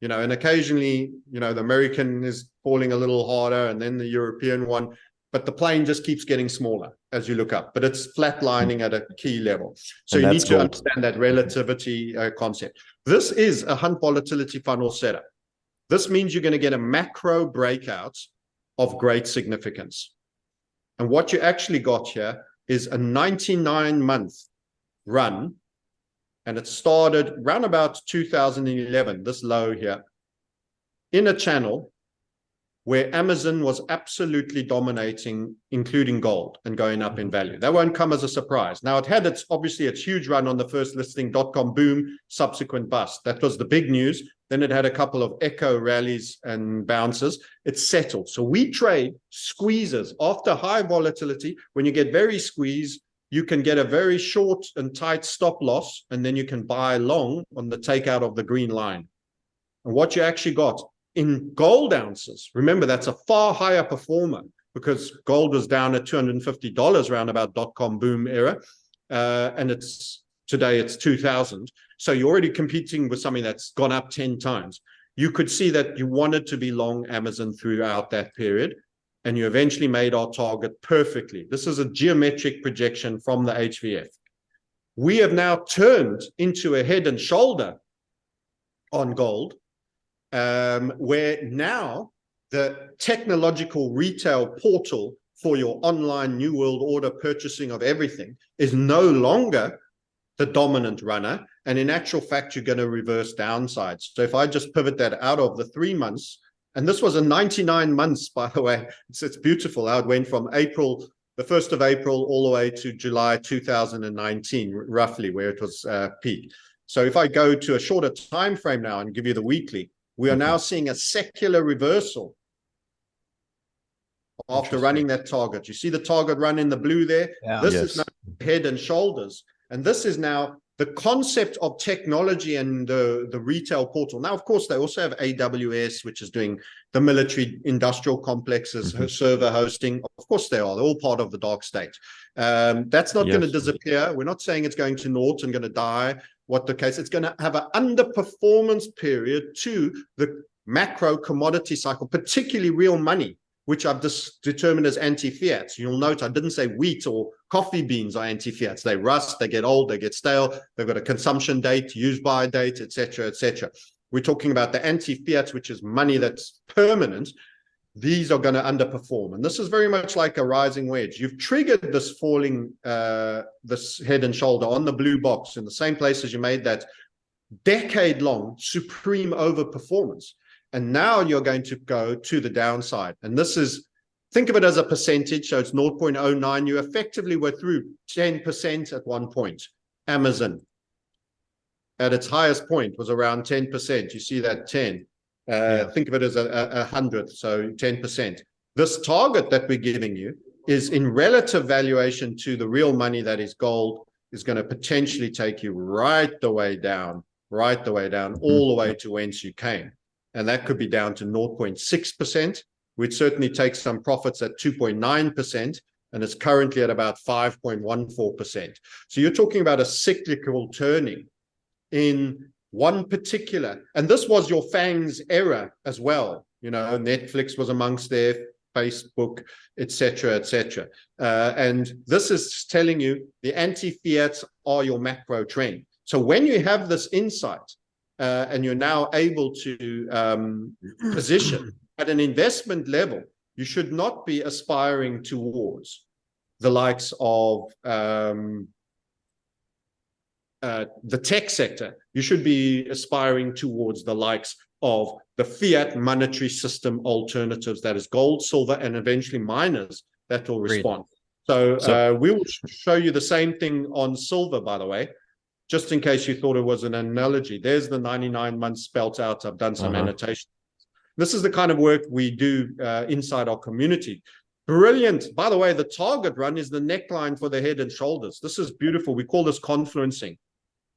You know, and occasionally, you know, the American is falling a little harder, and then the European one, but the plane just keeps getting smaller as you look up, but it's flatlining at a key level. So And you need to gold. understand that relativity uh, concept. This is a hunt volatility funnel setup. This means you're going to get a macro breakout of great significance. And what you actually got here is a 99 month run. And it started around about 2011, this low here, in a channel where Amazon was absolutely dominating, including gold and going up in value. That won't come as a surprise. Now it had its obviously its huge run on the first listing, dot-com boom, subsequent bust. That was the big news. Then it had a couple of echo rallies and bounces. It settled. So we trade squeezes after high volatility. When you get very squeezed, you can get a very short and tight stop loss, and then you can buy long on the takeout of the green line. And what you actually got in gold ounces, remember that's a far higher performer because gold was down at $250 around about dot-com boom era. Uh, and it's today it's 2000. So you're already competing with something that's gone up 10 times. You could see that you wanted to be long Amazon throughout that period. And you eventually made our target perfectly. This is a geometric projection from the HVF. We have now turned into a head and shoulder on gold, um, where now the technological retail portal for your online new world order purchasing of everything is no longer the dominant runner. And in actual fact, you're going to reverse downsides. So if I just pivot that out of the three months, and this was a 99 months, by the way, it's, it's beautiful how it went from April, the 1st of April, all the way to July 2019, roughly where it was uh, peak. So if I go to a shorter time frame now and give you the weekly, we are now seeing a secular reversal after running that target. You see the target run in the blue there? Yeah. This Yes. is now head and shoulders. And this is now the concept of technology and the, the retail portal. Now, of course, they also have AWS, which is doing the military industrial complexes, Mhm. server hosting. Of course, they are. They're all part of the dark state. Um, that's not going to disappear. We're not saying it's going to naught and going to die. What the case, it's going to have an underperformance period to the macro commodity cycle, particularly real money, which I've just determined as anti-fiats. You'll note I didn't say wheat or coffee beans are anti-fiats. They rust, they get old, they get stale, they've got a consumption date, use by date, etc., etc. We're talking about the anti-fiats, which is money that's permanent. These are going to underperform. And this is very much like a rising wedge. You've triggered this falling, uh, this head and shoulder on the blue box in the same place as you made that decade long supreme overperformance. And now you're going to go to the downside. And this is, think of it as a percentage. So it's 0.09. You effectively were through 10% at one point. Amazon at its highest point was around 10%. You see that 10. Uh, Yeah. Think of it as a, a, a hundredth, so 10%. This target that we're giving you is in relative valuation to the real money that is gold is going to potentially take you right the way down, right the way down, all the way to whence you came. And that could be down to 0.6%. We'd certainly take some profits at 2.9%, and it's currently at about 5.14%. So you're talking about a cyclical turning in one particular, and this was your FANG's era as well. You know, Netflix was amongst there, Facebook, etc., etc. Uh, and this is telling you the anti-fiats are your macro trend. So when you have this insight, uh, and you're now able to um, position at an investment level, you should not be aspiring towards the likes of um, uh, the tech sector. You should be aspiring towards the likes of the fiat monetary system alternatives, that is gold, silver, and eventually miners that will respond. So, So- uh, we will show you the same thing on silver, by the way just in case you thought it was an analogy, there's the 99 months spelt out. I've done some Uh-huh. annotation. This is the kind of work we do uh, inside our community. Brilliant. By the way, the target run is the neckline for the head and shoulders. This is beautiful. We call this confluencing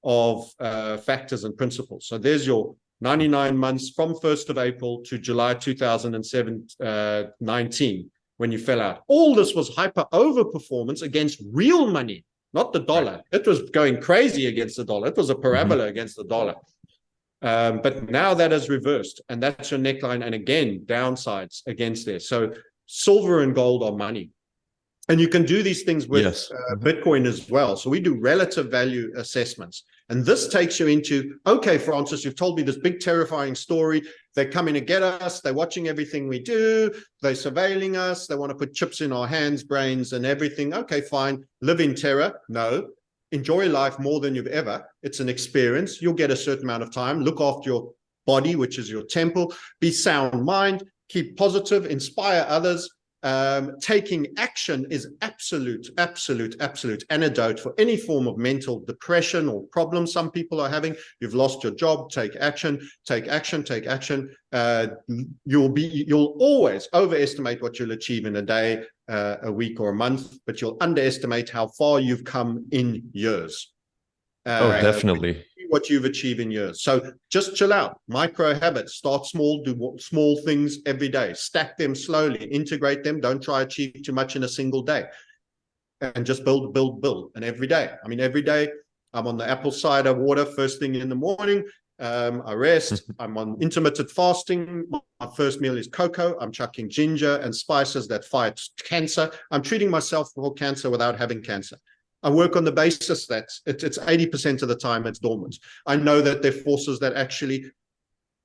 of uh, factors and principles. So there's your 99 months from 1st of April to July 2019 uh, when you fell out. All this was hyper overperformance against real money not the dollar. It was going crazy against the dollar. It was a parabola against the dollar. Um, but now that has reversed, and that's your neckline. And again, downsides against there. So silver and gold are money. And you can do these things with Yes. uh, Bitcoin as well. So we do relative value assessments. And this takes you into, okay, Francis, you've told me this big terrifying story. They're coming to get us. They're watching everything we do. They're surveilling us. They want to put chips in our hands, brains, and everything. Okay, fine. Live in terror. No. Enjoy life more than you've ever. It's an experience. You'll get a certain amount of time. Look after your body, which is your temple. Be sound mind. Keep positive. Inspire others. Um, taking action is absolute, absolute, absolute antidote for any form of mental depression or problem some people are having. You've lost your job, take action, take action, take action. Uh, you'll be, you'll always overestimate what you'll achieve in a day, uh, a week or a month, but you'll underestimate how far you've come in years. Oh, Uh, definitely. What you've achieved in years. So just chill out, micro habits, start small, do small things every day, stack them slowly, integrate them. Don't try to achieve too much in a single day and just build, build, build. And every day, I mean, every day I'm on the apple cider water first thing in the morning. Um, I rest. I'm on intermittent fasting. My first meal is cocoa. I'm chucking ginger and spices that fight cancer. I'm treating myself for cancer without having cancer. I work on the basis that it, it's 80% of the time it's dormant. I know that there are forces that actually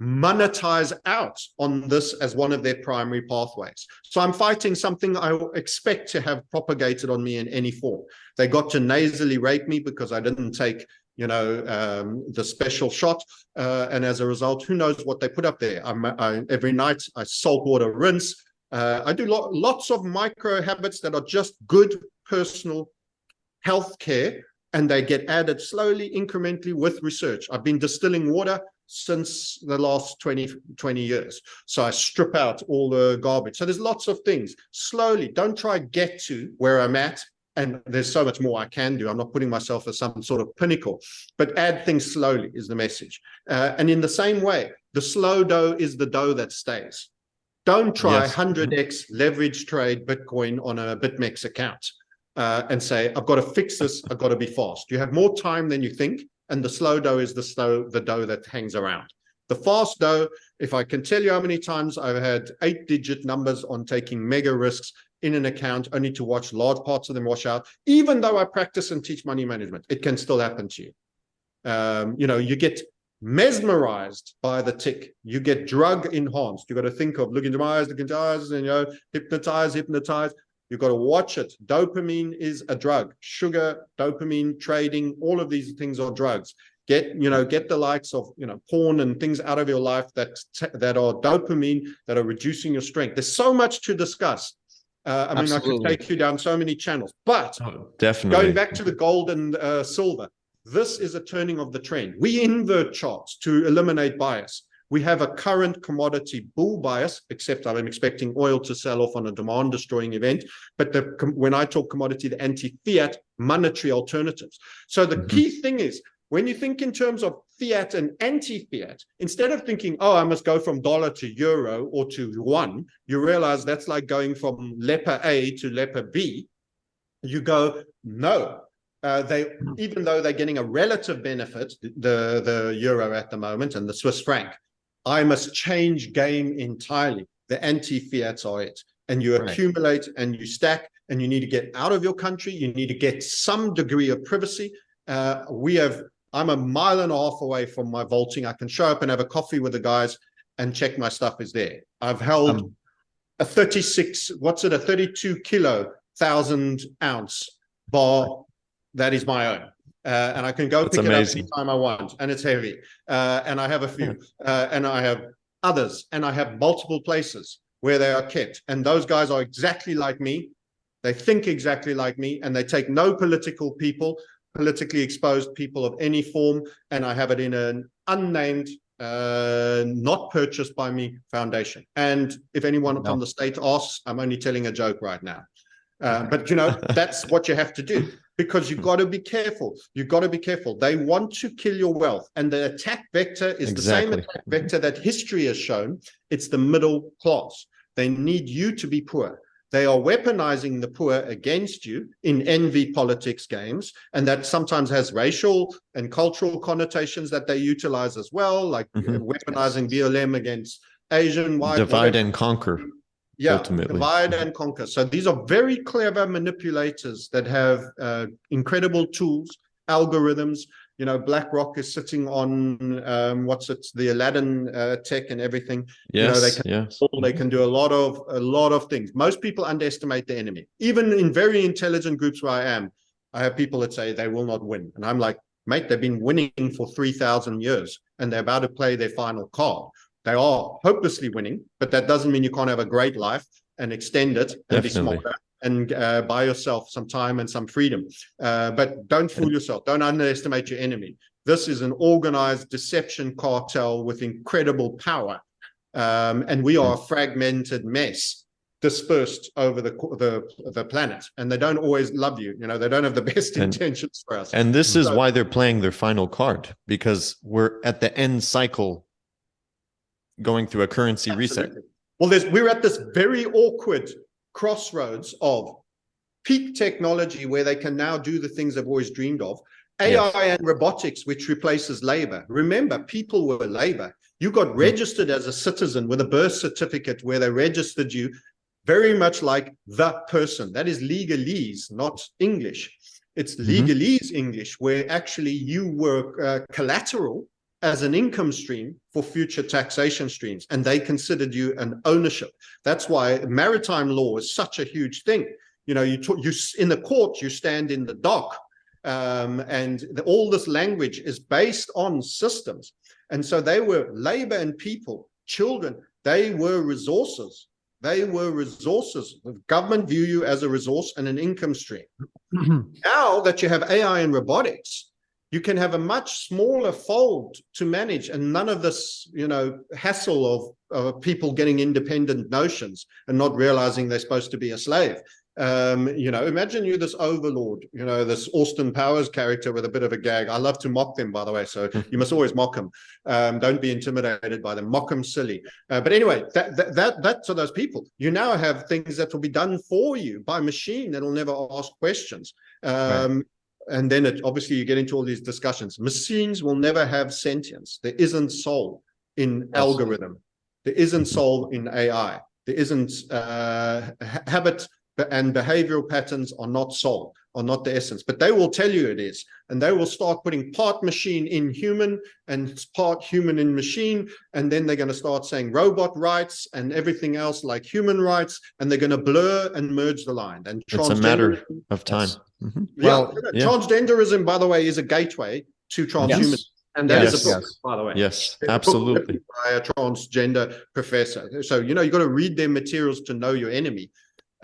monetize out on this as one of their primary pathways. So I'm fighting something I expect to have propagated on me in any form. They got to nasally rape me because I didn't take, you know, um, the special shot. Uh, and as a result, who knows what they put up there. I, every night I salt water rinse. Uh, I do lo lots of micro habits that are just good personal health care and they get added slowly, incrementally with research. I've been distilling water since the last 20, 20 years. So I strip out all the garbage. So there's lots of things. Slowly, don't try get to where I'm at. And there's so much more I can do. I'm not putting myself as some sort of pinnacle, but add things slowly is the message. Uh, and in the same way, the slow dough is the dough that stays. Don't try Yes. 100x leverage trade Bitcoin on a BitMEX account uh, and say, I've got to fix this. I've got to be fast. You have more time than you think and the slow dough is the slow the dough that hangs around the fast dough if i can tell you how many times i've had eight digit numbers on taking mega risks in an account only to watch large parts of them wash out even though i practice and teach money management it can still happen to you um, you know you get mesmerized by the tick you get drug enhanced you got to think of look into my eyes look into eyes and you know hypnotize hypnotize You've got to watch it. Dopamine is a drug. Sugar, dopamine, trading, all of these things are drugs. Get, you know, get the likes of, you know, porn and things out of your life that that are dopamine, that are reducing your strength. There's so much to discuss. Uh, I mean, I could take you down so many channels, but Oh, Definitely. going back to the gold and uh, silver, this is a turning of the trend. We invert charts to eliminate bias. We have a current commodity bull bias, except I'm expecting oil to sell off on a demand destroying event. But the, when I talk commodity, the anti-fiat monetary alternatives. So the Mhm. key thing is when you think in terms of fiat and anti-fiat, instead of thinking, oh, I must go from dollar to euro or to one, you realize that's like going from leper A to leper B. You go, no, uh, they even though they're getting a relative benefit, the the euro at the moment and the Swiss franc, I must change game entirely. The anti-fiats are it, and you Right. accumulate and you stack, and you need to get out of your country. You need to get some degree of privacy. Uh, we have. I'm a mile and a half away from my vaulting. I can show up and have a coffee with the guys and check my stuff is there. I've held Um, a 36, what's it, a 32 kilo, thousand ounce bar that is my own. Uh, and I can go That's pick amazing. it up anytime I want, and it's heavy. Uh, and I have a few, uh, and I have others, and I have multiple places where they are kept. And those guys are exactly like me. They think exactly like me, and they take no political people, politically exposed people of any form. And I have it in an unnamed, uh, not purchased by me foundation. And if anyone No. from the state asks, I'm only telling a joke right now. Uh, but you know, that's what you have to do because you've got to be careful. You've got to be careful. They want to kill your wealth. And the attack vector is the same attack vector that history has shown. It's the middle class. They need you to be poor. They are weaponizing the poor against you in envy politics games. And that sometimes has racial and cultural connotations that they utilize as well, like uh, Mhm. weaponizing BLM against Asian, white, Divide and conquer. Yeah, ultimately. divide and conquer. So these are very clever manipulators that have uh, incredible tools, algorithms. You know, BlackRock is sitting on um, what's it, the Aladdin uh, tech and everything. know, they Yes, yes. They can do a lot of a lot of things. Most people underestimate the enemy. Even in very intelligent groups where I am, I have people that say they will not win, and I'm like, mate, they've been winning for three thousand years, and they're about to play their final card. They are hopelessly winning, but that doesn't mean you can't have a great life and extend it and Definitely. be smarter and uh, buy yourself some time and some freedom. Uh, but don't fool yourself. Don't underestimate your enemy. This is an organized deception cartel with incredible power. Um, and we are a fragmented mess dispersed over the, the the planet and they don't always love you you know they don't have the best And- intentions for us And this is why they're playing their final card because we're at the end cycle going through a currency reset. Well, there's we're at this very awkward crossroads of peak technology where they can now do the things they've always dreamed of, AI and robotics, which replaces labor. Remember, people were labor. You got registered as a citizen with a birth certificate where they registered you very much like the person. That is legalese, not English. It's Mhm. legalese English, where actually you were uh, collateral as an income stream for future taxation streams, and they considered you an ownership. That's why maritime law is such a huge thing. You know, you talk, you in the court, you stand in the dock, um, and the, all this language is based on systems. And so they were labor and people, children. They were resources. They were resources. The government view you as a resource and an income stream. Now that you have AI and robotics, you can have a much smaller fold to manage and none of this, you know, hassle of, of people getting independent notions and not realizing they're supposed to be a slave. Um, you know, imagine you this overlord, you know, this Austin Powers character with a bit of a gag. I love to mock them, by the way, so you must always mock them. Um, don't be intimidated by them. Mock them silly. Uh, but anyway, that, that that that's for those people. You now have things that will be done for you by machine that will never ask questions. Um, and then it obviously you get into all these discussions. Machines will never have sentience. There isn't soul in algorithm. There isn't soul in AI. There isn't uh, ha- habit and behavioral patterns are not soul, are not the essence, but they will tell you it is. And they will start putting part machine in human and part human in machine. And then they're going to start saying robot rights and everything else like human rights. And they're going to blur and merge the line. And It's a matter transgenderism- of time. Yes. Mhm. well, Well, yeah. transgenderism, by the way, is a gateway to transhumanism. Yes. And that is Yes. a book, Yes. by the way. Yes, It's absolutely. written By a transgender professor. So, you know, you've got to read their materials to know your enemy.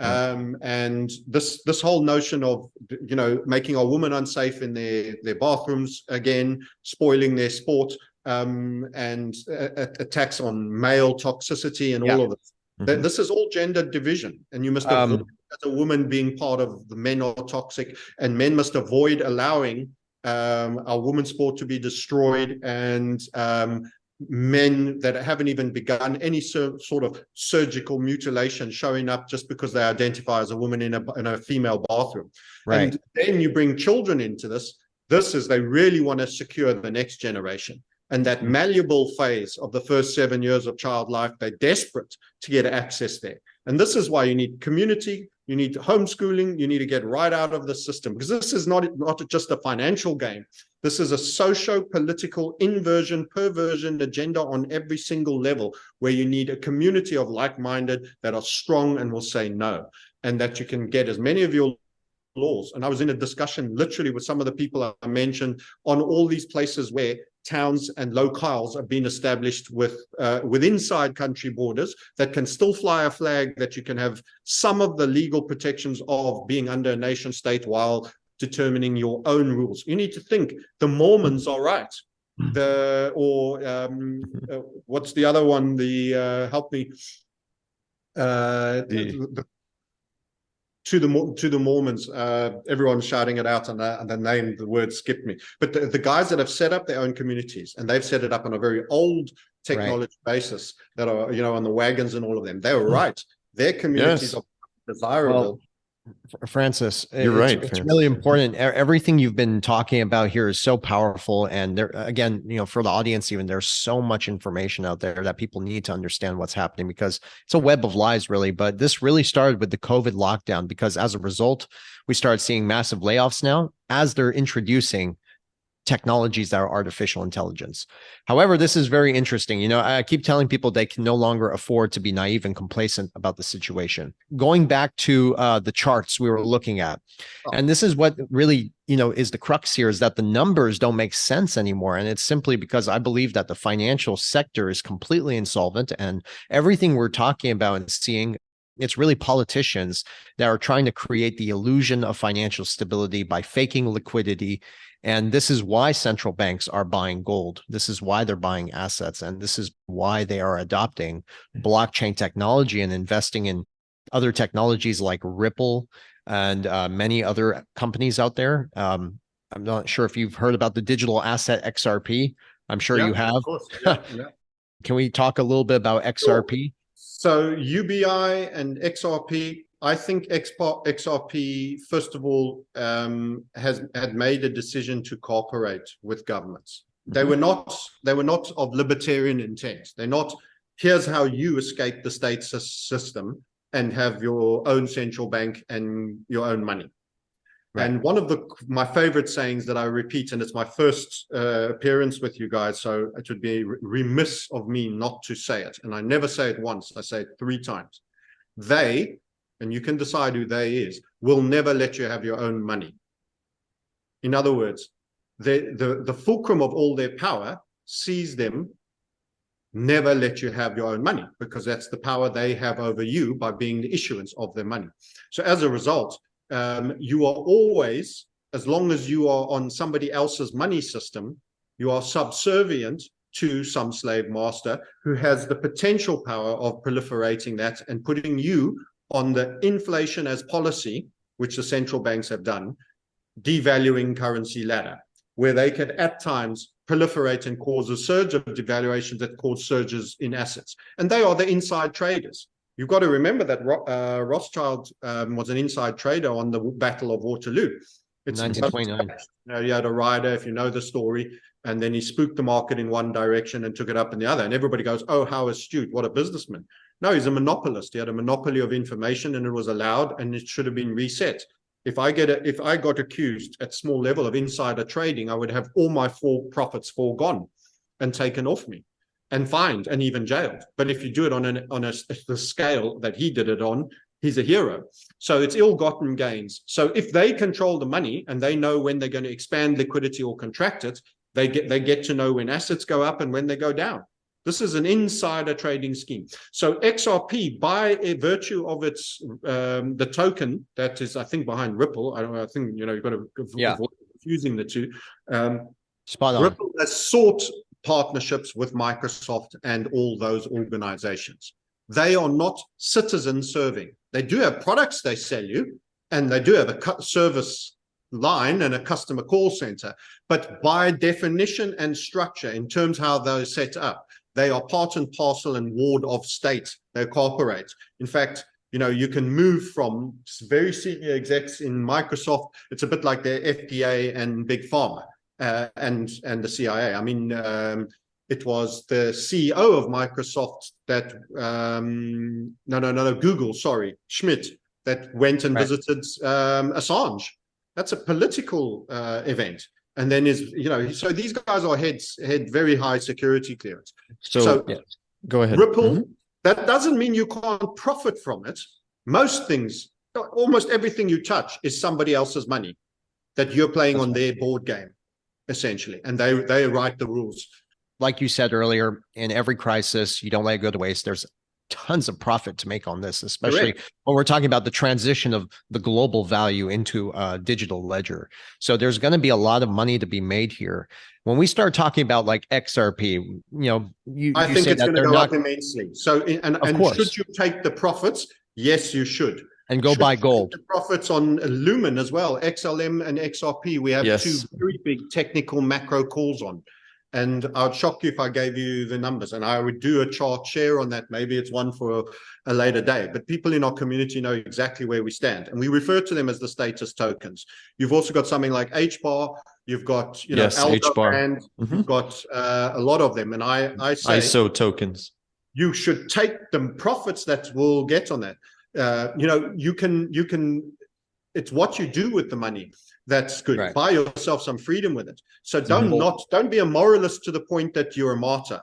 Um, and this this whole notion of you know making our women unsafe in their their bathrooms again, spoiling their sport, um, and uh, attacks on male toxicity and all of this. Th- Mhm. This is all gender division, and you must Um, as a woman being part of the men are toxic, and men must avoid allowing um, our women's sport to be destroyed, and um, men that haven't even begun any sort of surgical mutilation showing up just because they identify as a woman in a in a female bathroom. Right. And then you bring children into this. This is they really want to secure the next generation. And that mm. malleable phase of the first seven years of child life, they're desperate to get access there. And this is why you need community, you need homeschooling, you need to get right out of the system because this is not, not just a financial game. This is a socio-political inversion, perversion agenda on every single level where you need a community of like-minded that are strong and will say no. And that you can get as many of your laws. And I was in a discussion literally with some of the people I mentioned on all these places where towns and locales are being established with uh, with inside country borders that can still fly a flag that you can have some of the legal protections of being under a nation state while determining your own rules. You need to think the Mormons are right. The or um, uh, what's the other one? The uh, help me. Uh, The- the- to the to the Mormons, uh, everyone's shouting it out, and, uh, and the name, the word skipped me. But the, the guys that have set up their own communities, and they've set it up on a very old technology basis that are, you know, on the wagons and all of them. They were right. Their communities Yes. are desirable. Fr- Francis, You're it's- right, It's Francis. really important. Everything you've been talking about here is so powerful. And there, again, you know, for the audience, even there's so much information out there that people need to understand what's happening because it's a web of lies, really. But this really started with the COVID lockdown because as a result, we started seeing massive layoffs now as they're introducing technologies that are artificial intelligence. However, this is very interesting. You know, I keep telling people they can no longer afford to be naive and complacent about the situation. Going back to uh, the charts we were looking at, Oh. and this is what really, you know, is the crux here is that the numbers don't make sense anymore. And it's simply because I believe that the financial sector is completely insolvent and everything we're talking about and seeing it's really politicians that are trying to create the illusion of financial stability by faking liquidity and this is why central banks are buying gold. This is why they're buying assets. And this is why they are adopting blockchain technology and investing in other technologies like Ripple and uh, many other companies out there. Um, I'm not sure if you've heard about the digital asset XRP. I'm sure Yeah, you have. Of course. Yeah, yeah. Can we talk a little bit about XRP? So UBI and XRP I think XRP, first of all, um, has had made a decision to cooperate with governments. They were not they were not of libertarian intent. They're not. Here's how you escape the state sys- system and have your own central bank and your own money. Right. And one of the my favorite sayings that I repeat, and it's my first uh, appearance with you guys, so it would be remiss of me not to say it. And I never say it once; I say it three times. They, and you can decide who they is, will never let you have your own money. In other words, the the the fulcrum of all their power sees them never let you have your own money because that's the power they have over you by being the issuance of their money. So as a result, um, you are always, as long as you are on somebody else's money system, you are subservient to some slave master who has the potential power of proliferating that and putting you on the inflation as policy, which the central banks have done, devaluing currency ladder, where they could at times proliferate and cause a surge of devaluations that cause surges in assets. And they are the inside traders. You've got to remember that uh, Rothschild um, was an inside trader on the Battle of Waterloo. It's 1929. you know, you had a rider, if you know the story, and then he spooked the market in one direction and took it up in the other. And everybody goes, oh, how astute, what a businessman. No, he's a monopolist. He had a monopoly of information and it was allowed and it should have been reset. If I get a, if I got accused at small level of insider trading, I would have all my full profits foregone and taken off me and fined and even jailed. But if you do it on an on a, the scale that he did it on, he's a hero. So it's ill-gotten gains. So if they control the money and they know when they're going to expand liquidity or contract it, they get they get to know when assets go up and when they go down. This is an insider trading scheme. So XRP, by virtue of its um, the token that is, I think, behind Ripple. I don't. I think you know you've got to Yeah. avoid confusing the two. Um, Spot on. Ripple has sought partnerships with Microsoft and all those organizations. They are not citizen serving. They do have products they sell you, and they do have a cu- service line and a customer call center. But by definition and structure, in terms how they're set up, they are part and parcel and ward of state. They cooperate. In fact, you know, you can move from very senior execs in Microsoft. It's a bit like the FDA and Big Pharma uh, and and the CIA. I mean, um, it was the CEO of Microsoft that um, no no no no Google sorry Schmidt that went and Right. visited um, Assange. That's a political uh, event. And then is you know so these guys are heads had very high security clearance. So, So- Yeah. go ahead. Ripple, Mhm. that doesn't mean you can't profit from it. Most things, almost everything you touch is somebody else's money that you're playing That's on their board game, essentially, and they they write the rules. Like you said earlier, in every crisis, you don't let it go to waste. There's tons of profit to make on this, especially when we're talking about the transition of the global value into a digital ledger. So there's going to be a lot of money to be made here. When we start talking about like XRP, you know, you, I you think say it's going to go not up immensely. So, in- and, Of and course. should you take the profits? Yes, you should. and go Should buy gold. The profits on Lumen as well, XLM and XRP. We have Yes. two very big technical macro calls on. And I'd shock you if I gave you the numbers and I would do a chart share on that. Maybe it's one for a later day, but people in our community know exactly where we stand. And we refer to them as the status tokens. You've also got something like HBAR. You've got, you know, Yes, HBAR. and Mhm. you've got uh, a lot of them. And I, I say ISO tokens. you should take the profits that will get on that. Uh, you know, you can, you can, it's what you do with the money that's good. Right. Buy yourself some freedom with it. So don't not, don't be a moralist to the point that you're a martyr.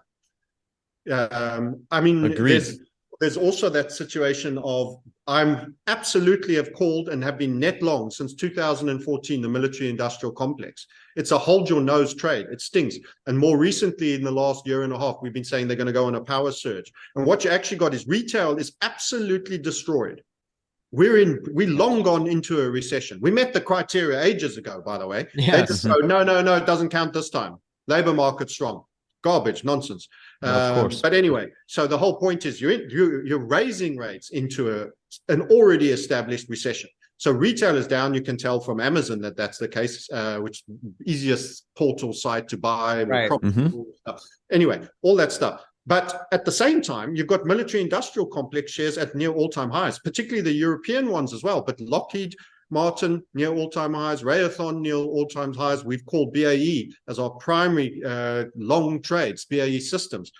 Um, I mean, Agreed. there's, there's also that situation of I'm absolutely have called and have been net long since 2014, the military industrial complex. It's a hold your nose trade. It stinks. And more recently, in the last year and a half, we've been saying they're going to go on a power surge. And what you actually got is retail is absolutely destroyed. We're in, we long gone into a recession. We met the criteria ages ago, by the way. They just go, no, no, no, it doesn't count this time. Labor market strong. Garbage, nonsense. Of Um, course. But anyway, so the whole point is you're, in, you, you're raising rates into a, an already established recession. So retail is down. You can tell from Amazon that that's the case, uh, which easiest portal site to buy. Right. that stuff. Anyway, all that stuff. But at the same time, you've got military industrial complex shares at near all-time highs, particularly the European ones as well. But Lockheed Martin near all-time highs, Raytheon near all-time highs. We've called BAE as our primary uh, long trades, BAE Systems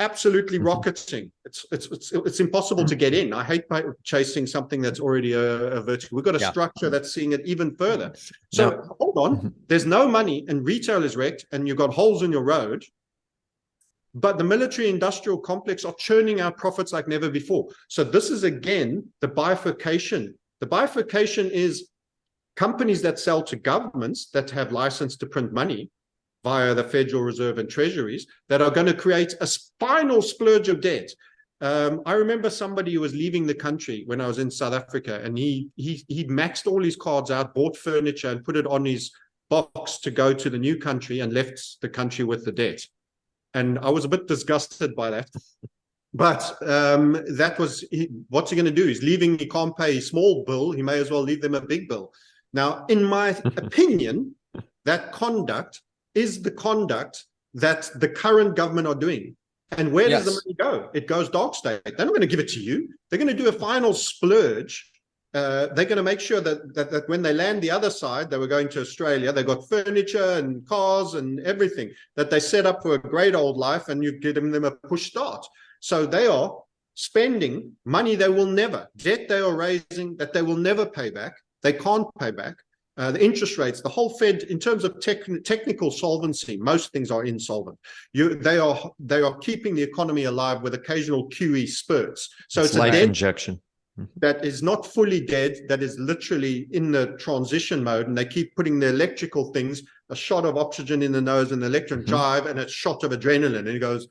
absolutely Mhm. rocketing. It's it's it's it's impossible to get in. I hate chasing something that's already a, a vertical. We've got a Yeah. structure that's seeing it even further. So Now- hold on, Mhm. there's no money and retail is wrecked and you've got holes in your road. But the military industrial complex are churning out profits like never before. So this is again the bifurcation. The bifurcation is companies that sell to governments that have license to print money via the Federal Reserve and treasuries that are going to create a final splurge of debt. Um, I remember somebody who was leaving the country when I was in South Africa and he, he, he maxed all his cards out, bought furniture and put it on his box to go to the new country and left the country with the debt. And I was a bit disgusted by that. But um, that was, he, what's he going to do? He's leaving, he can't pay a small bill. He may as well leave them a big bill. Now, in my opinion, that conduct is the conduct that the current government are doing. And where does the money go? It goes dark state. They're not going to give it to you. They're going to do a final splurge. Uh, they're going to make sure that, that that when they land the other side, they were going to Australia. They got furniture and cars and everything that they set up for a great old life, and you're giving them a push start. So they are spending money they will never debt they are raising that they will never pay back. They can't pay back. Uh, the interest rates, the whole Fed, in terms of tech, technical solvency, most things are insolvent. You, they are they are keeping the economy alive with occasional QE spurts. So It's it's, a life debt injection. That is not fully dead, that is literally in the transition mode, and they keep putting the electrical things, a shot of oxygen in the nose and the electron Mhm. drive, and a shot of adrenaline, and he goes,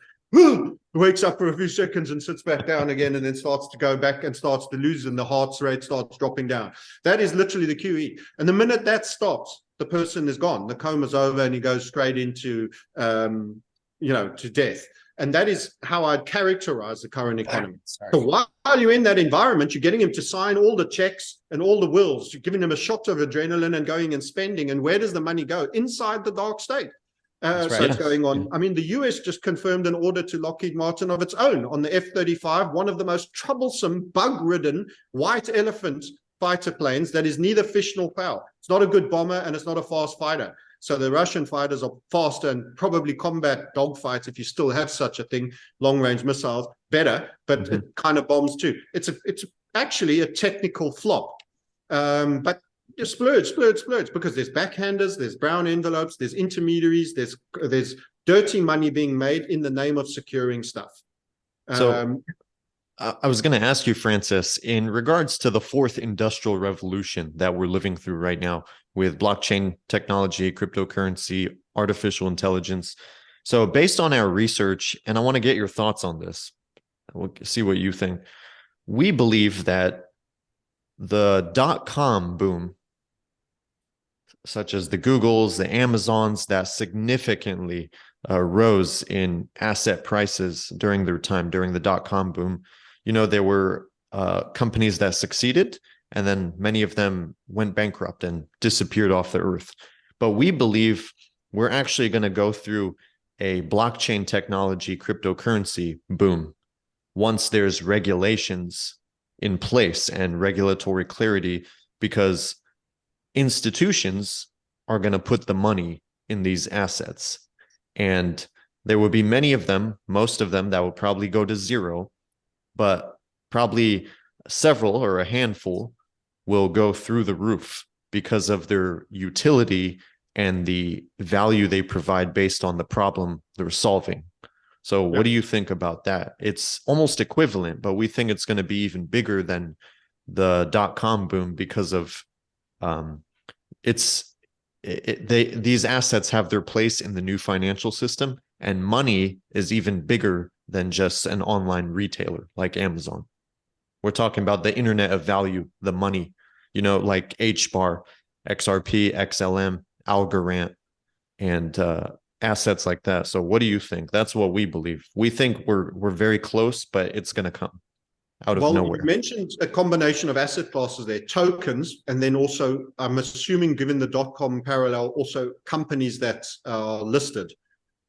wakes up for a few seconds and sits back down again, and then starts to go back and starts to lose, and the heart rate starts dropping down. That is literally the QE. And the minute that stops, the person is gone. The coma's over, and he goes straight into, um, you know, to death. And that is how I'd characterize the current economy. So while you're in that environment, you're getting him to sign all the checks and all the wills. You're giving him a shot of adrenaline and going and spending. And where does the money go? Inside the dark state. Uh, That's so it's going on. I mean, the US just confirmed an order to Lockheed Martin of its own on the F-35, one of the most troublesome, bug-ridden white elephant fighter planes that is neither fish nor fowl. It's not a good bomber and it's not a fast fighter. So the Russian fighters are faster and probably combat dogfights, if you still have such a thing, long-range missiles, better, but Mhm. it kind of bombs too. It's a, it's actually a technical flop. Um, but splurge, splurge, splurge, because there's backhanders, there's brown envelopes, there's intermediaries, there's there's dirty money being made in the name of securing stuff. So- Um, I I was going to ask you, Francis, in regards to the fourth industrial revolution that we're living through right now with blockchain technology, cryptocurrency, artificial intelligence. So, based on our research, and I want to get your thoughts on this, we'll see what you think. We believe that the dot com boom, such as the Googles, the Amazons, that significantly uh, rose in asset prices during their time during the dot com boom you know there were uh, companies that succeeded and then many of them went bankrupt and disappeared off the earth. But we believe we're actually going to go through a blockchain technology cryptocurrency boom once there's regulations in place and regulatory clarity because institutions are going to put the money in these assets. And there will be many of them most of them that will probably go to zero but probably several or a handful will go through the roof because of their utility and the value they provide based on the problem they're solving. So, Yeah. what do you think about that? It's almost equivalent, but we think it's going to be even bigger than the dot com boom because of um, it's it, it- they these assets have their place in the new financial system, and money is even bigger than just an online retailer like Amazon. We're talking about the internet of value, the money, you know, like HBAR, XRP, XLM, Algorand, and uh, assets like that. So, what do you think? That's what we believe. We think we're we're very close, but it's going to come out of nowhere. well, nowhere. you mentioned a combination of asset classes there, tokens, and then also, I'm assuming, given the dot-com parallel, also companies that are listed,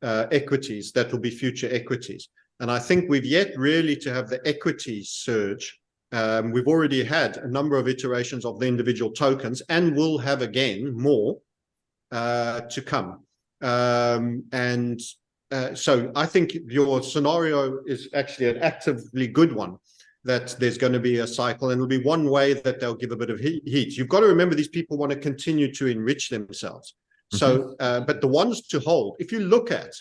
uh, equities that will be future equities. And I think we've yet really to have the equity surge. Um, we've already had a number of iterations of the individual tokens and will have again more uh, to come. Um, and uh, so I think your scenario is actually an actively good one that there's going to be a cycle and it'll be one way that they'll give a bit of heat. You've got to remember these people want to continue to enrich themselves. So, mm -hmm. uh, but the ones to hold, if you look at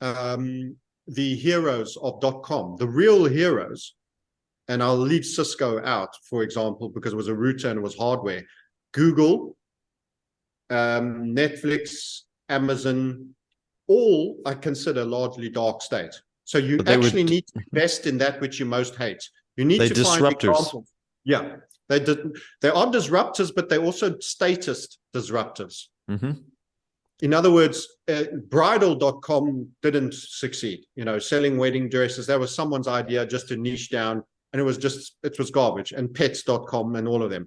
um, the heroes of dot .com, the real heroes, and I'll leave Cisco out, for example, because it was a router and it was hardware, Google, um, Netflix, Amazon, all I consider largely dark state. So you actually would... need to invest in that which you most hate. You need they to disruptors. find examples. Yeah, they did. They are disruptors, but they're also status disruptors. Mm -hmm. In other words, uh, bridal.com didn't succeed. You know, selling wedding dresses, that was someone's idea just to niche down, and it was just it was garbage. And pets.com and all of them.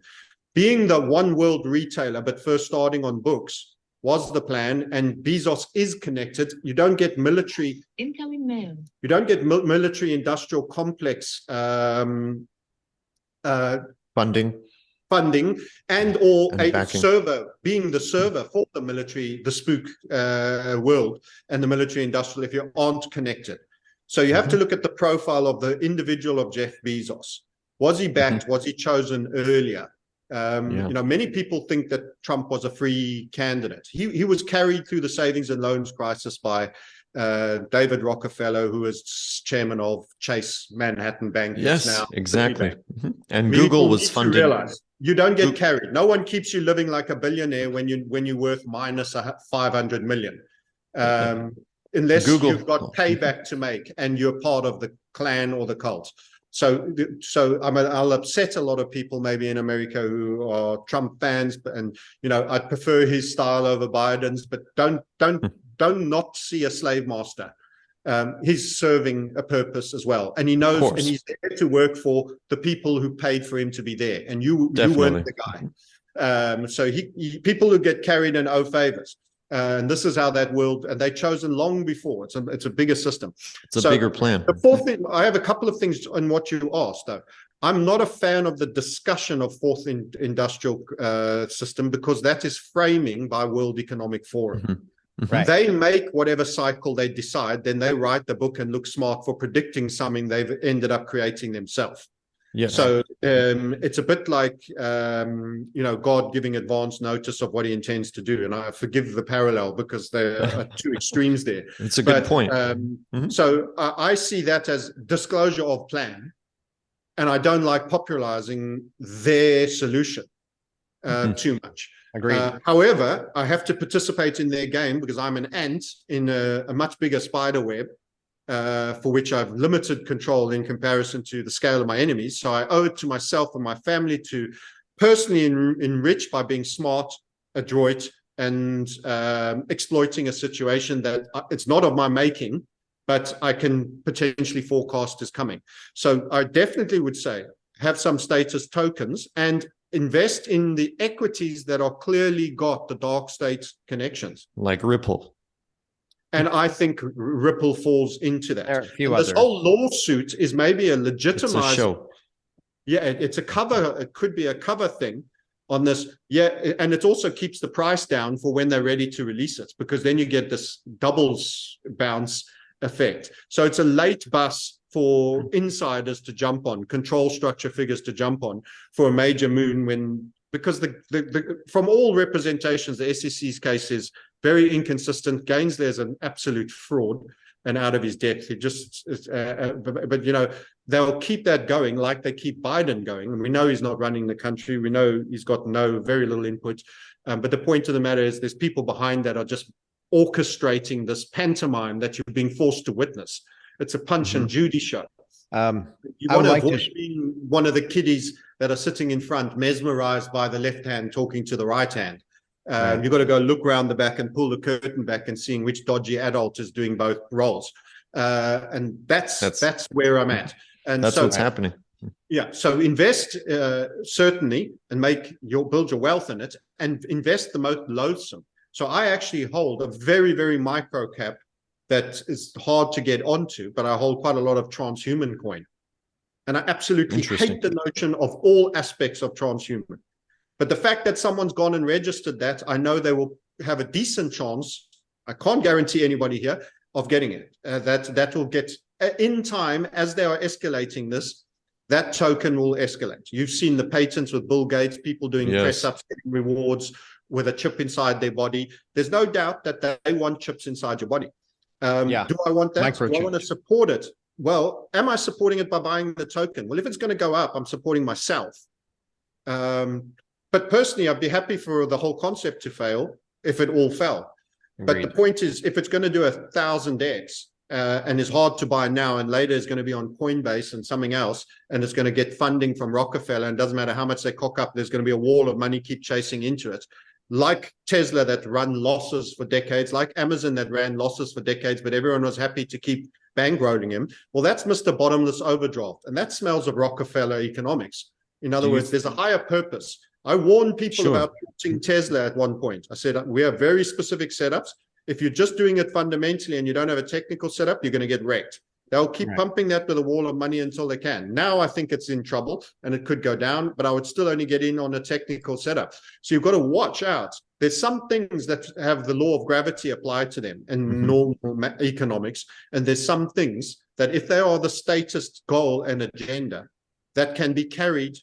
Being the one world retailer, but first starting on books, was the plan and Bezos is connected. You don't get military incoming mail. You don't get mil military industrial complex um, uh, funding funding and or and a backing. server being the server for the military the spook uh, world and the military industrial if you aren't connected so you have mm -hmm. to look at the profile of the individual of jeff bezos was he backed mm -hmm. was he chosen earlier um, yeah. You know, many people think that Trump was a free candidate. He, he was carried through the savings and loans crisis by uh, David Rockefeller, who is chairman of Chase Manhattan Bank. Yes, now exactly. Mm-hmm. And people Google was funded. Realize you don't get carried. No one keeps you living like a billionaire when you when you're worth minus a 500 million. Um, unless Google. you've got payback to make and you're part of the clan or the cult. So, so I mean, I'll upset a lot of people maybe in America who are Trump fans, and you know, I prefer his style over Biden's. But don't don't hmm. don't not see a slave master. Um, he's serving a purpose as well, and he knows, and he's there to work for the people who paid for him to be there. And you Definitely. you weren't the guy. Um, so he, he people who get carried and owe favors. Uh, and this is how that world, and they chosen long before. It's a, it's a bigger system. It's a so bigger plan. The fourth thing, I have a couple of things on what you asked, though. I'm not a fan of the discussion of fourth in, industrial uh, system because that is framing by World Economic Forum. Mm -hmm. Mm -hmm. They make whatever cycle they decide, then they write the book and look smart for predicting something they've ended up creating themselves. Yeah. So um, it's a bit like, um, you know, God giving advance notice of what he intends to do. And I forgive the parallel because there are two extremes there. It's a good but, point. Um, mm -hmm. So I, I, see that as disclosure of plan. And I don't like popularizing their solution uh, mm -hmm. too much. Agreed. Uh, however, I have to participate in their game because I'm an ant in a, a much bigger spider web uh, for which I've limited control in comparison to the scale of my enemies. So I owe it to myself and my family to personally en enrich by being smart, adroit, and um, exploiting a situation that uh, it's not of my making, but I can potentially forecast is coming. So I definitely would say have some status tokens and invest in the equities that are clearly got the dark state connections. Like Ripple. And I think Ripple falls into that. There are a few this other. whole lawsuit is maybe a legitimized. Show. Yeah, it, it's a cover. It could be a cover thing on this. Yeah, and it also keeps the price down for when they're ready to release it, because then you get this doubles bounce effect. So it's a late bus for hmm. insiders to jump on, control structure figures to jump on for a major moon when because the, the, the from all representations, the SEC's case is very inconsistent. Gensler is an absolute fraud and out of his depth. He just, uh, uh, but, but, you know, they'll keep that going like they keep Biden going. And we know he's not running the country. We know he's got no, very little input. Um, but the point of the matter is there's people behind that are just orchestrating this pantomime that you're being forced to witness. It's a punch mm -hmm. and mm-hmm. Judy show. Um, you want to avoid being one of the kiddies that are sitting in front, mesmerized by the left hand talking to the right hand. Uh, right. You've got to go look around the back and pull the curtain back and seeing which dodgy adult is doing both roles. Uh, and that's, that's, that's where I'm at. And that's so, what's happening. Yeah. So invest uh, certainly and make your build your wealth in it and invest the most loathsome. So I actually hold a very, very micro cap that is hard to get onto, but I hold quite a lot of transhuman coin. And I absolutely hate the notion of all aspects of transhuman. But the fact that someone's gone and registered that, I know they will have a decent chance. I can't guarantee anybody here of getting it. Uh, that that will get uh, in time as they are escalating this. That token will escalate. You've seen the patents with Bill Gates, people doing Yes. press ups, getting rewards with a chip inside their body. There's no doubt that they want chips inside your body. Um, Yeah. Do I want that? Do I want to support it? Well, am I supporting it by buying the token? Well, if it's going to go up, I'm supporting myself. Um, but personally, I'd be happy for the whole concept to fail if it all fell. But the point is, if it's going to do a thousand X uh, and is hard to buy now and later is going to be on Coinbase and something else, and it's going to get funding from Rockefeller, and doesn't matter how much they cock up, there's going to be a wall of money keep chasing into it. Like Tesla that run losses for decades, like Amazon that ran losses for decades, but everyone was happy to keep bankrolling him. Well, that's Mr. Bottomless Overdraft, and that smells of Rockefeller economics. In other Do words, there's a higher purpose. I warned people Sure. about shorting Tesla at one point. I said, we have very specific setups. If you're just doing it fundamentally and you don't have a technical setup, you're going to get wrecked. They'll keep Right. pumping that with a wall of money until they can. Now I think it's in trouble and it could go down, but I would still only get in on a technical setup. So you've got to watch out. There's some things that have the law of gravity applied to them and Mhm. normal economics. And there's some things that if they are the statist goal and agenda that can be carried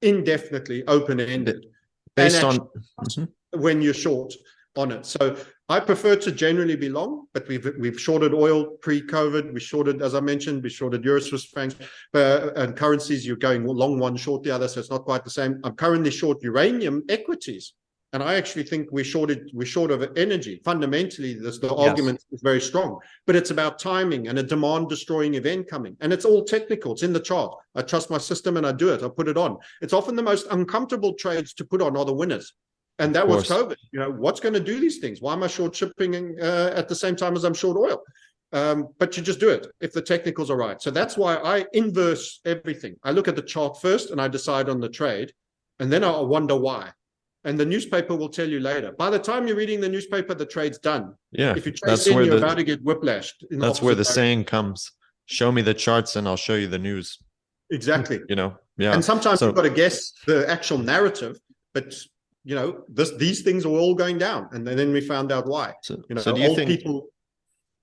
indefinitely open-ended Based on, Mhm. when you're short on it. So I prefer to generally be long, but we've we've shorted oil pre-COVID. We shorted, as I mentioned, we shorted euro Swiss francs uh, and currencies. You're going long one, short the other, so it's not quite the same. I'm currently short uranium equities, and I actually think we're shorted. We're short of energy. Fundamentally, this the argument is very strong, but it's about timing and a demand-destroying event coming, and it's all technical. It's in the chart. I trust my system and I do it. I put it on. It's often the most uncomfortable trades to put on are the winners. And that was. COVID. You know, what's going to do these things? Why am I short shipping uh, at the same time as I'm short oil? Um, but you just do it if the technicals are right. So that's why I inverse everything. I look at the chart first and I decide on the trade, and then I wonder why. And the newspaper will tell you later. By the time you're reading the newspaper, the trade's done. yeah, If you that's chase in, where you're the- about to get whiplashed. that's where the opposite saying comes. Show me the charts and I'll show you the news. Exactly. you know? Yeah. And sometimes So- you've got to guess the actual narrative, but you know, this these things are all going down. And then we found out why. So, You know, so do you old think, people.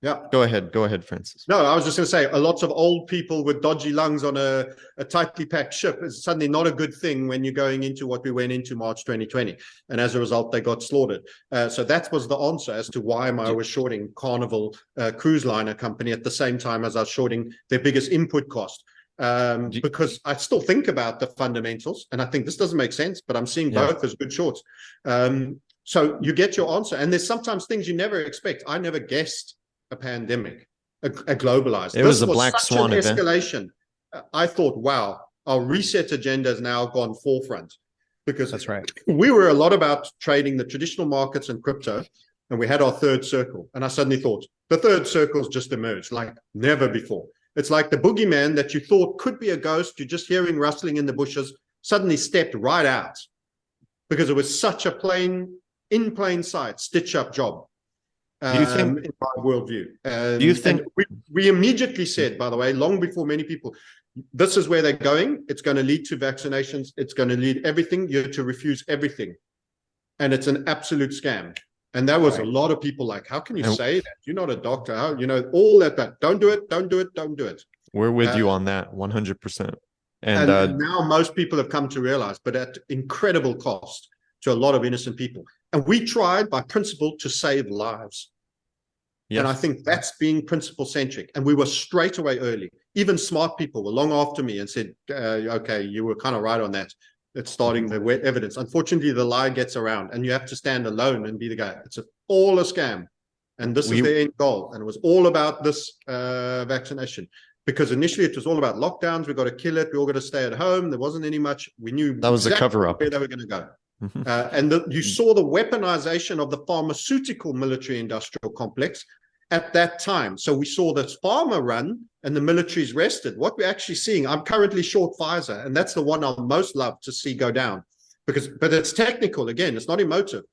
Yeah. go ahead, go ahead, Francis. No, I was just going to say a lot of old people with dodgy lungs on a, a tightly packed ship is suddenly not a good thing when you're going into what we went into March 2020. And as a result, they got slaughtered. Uh, so that was the answer as to why I was shorting Carnival uh, Cruise Liner Company at the same time as I was shorting their biggest input cost. Um, because I still think about the fundamentals and I think this doesn't make sense, but I'm seeing Yeah. both as good shorts. Um, so you get your answer. And there's sometimes things you never expect. I never guessed a pandemic, a, a globalized. It was This a black such swan an event. escalation. Uh, I thought, wow, our reset agenda has now gone forefront because That's right. we were a lot about trading the traditional markets and crypto, and we had our third circle. And I suddenly thought the third circle's just emerged like never before. It's like the boogeyman that you thought could be a ghost. You're just hearing rustling in the bushes, suddenly stepped right out because it was such a plain, in plain sight, stitch up job. Do you think- um, in my worldview? Um, Do you think- we, we immediately said, by the way, long before many people, this is where they're going. It's going to lead to vaccinations. It's going to lead everything. You're to refuse everything. And it's an absolute scam. And that was Right. a lot of people like, how can you And- say that? You're not a doctor. How, you know, all that, that. Don't do it. Don't do it. Don't do it. We're with Uh, you on that, one hundred percent. And, And, uh, now most people have come to realize, but at incredible cost to a lot of innocent people. And we tried by principle to save lives. And I think that's being principle centric. And we were straight away early. Even smart people were long after me and said, uh, okay, you were kind of right on that. It's starting the wet evidence. Unfortunately, the lie gets around and you have to stand alone and be the guy. It's a, all a scam. And this We- is the end goal. And it was all about this uh, vaccination. Because initially it was all about lockdowns. We got to kill it. We all got to stay at home. There wasn't any much. We knew that was a cover up. where they were going to go. Mhm. Uh, and the, you saw the weaponization of the pharmaceutical military industrial complex at that time. So we saw the pharma run and the military's rested. What we're actually seeing, I'm currently short Pfizer, and that's the one I'll most love to see go down because, but it's technical again, it's not emotive.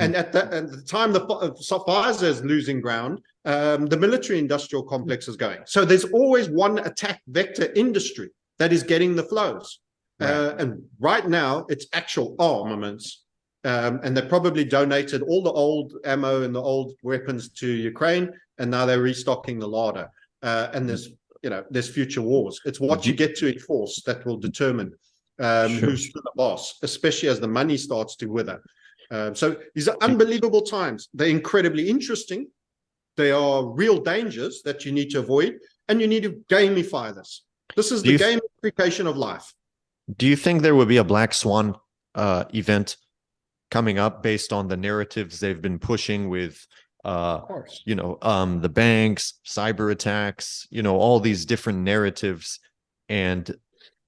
And at the, at the time the uh, Pfizer is losing ground, um, the military industrial complex is going. So there's always one attack vector industry that is getting the flows. Uh, and right now it's actual armaments. Um, and they probably donated all the old ammo and the old weapons to Ukraine, and now they're restocking the larder. Uh, and there's, you know, there's future wars. It's what you get to enforce that will determine um, Sure. who's the boss, especially as the money starts to wither. Um, so these are unbelievable times. They're incredibly interesting. They are real dangers that you need to avoid, and you need to gamify this. This is Do the gamification of life. Do you think there will be a black swan uh, event coming up based on the narratives they've been pushing with, uh, Of course. you know, um, the banks, cyber attacks, you know, all these different narratives, and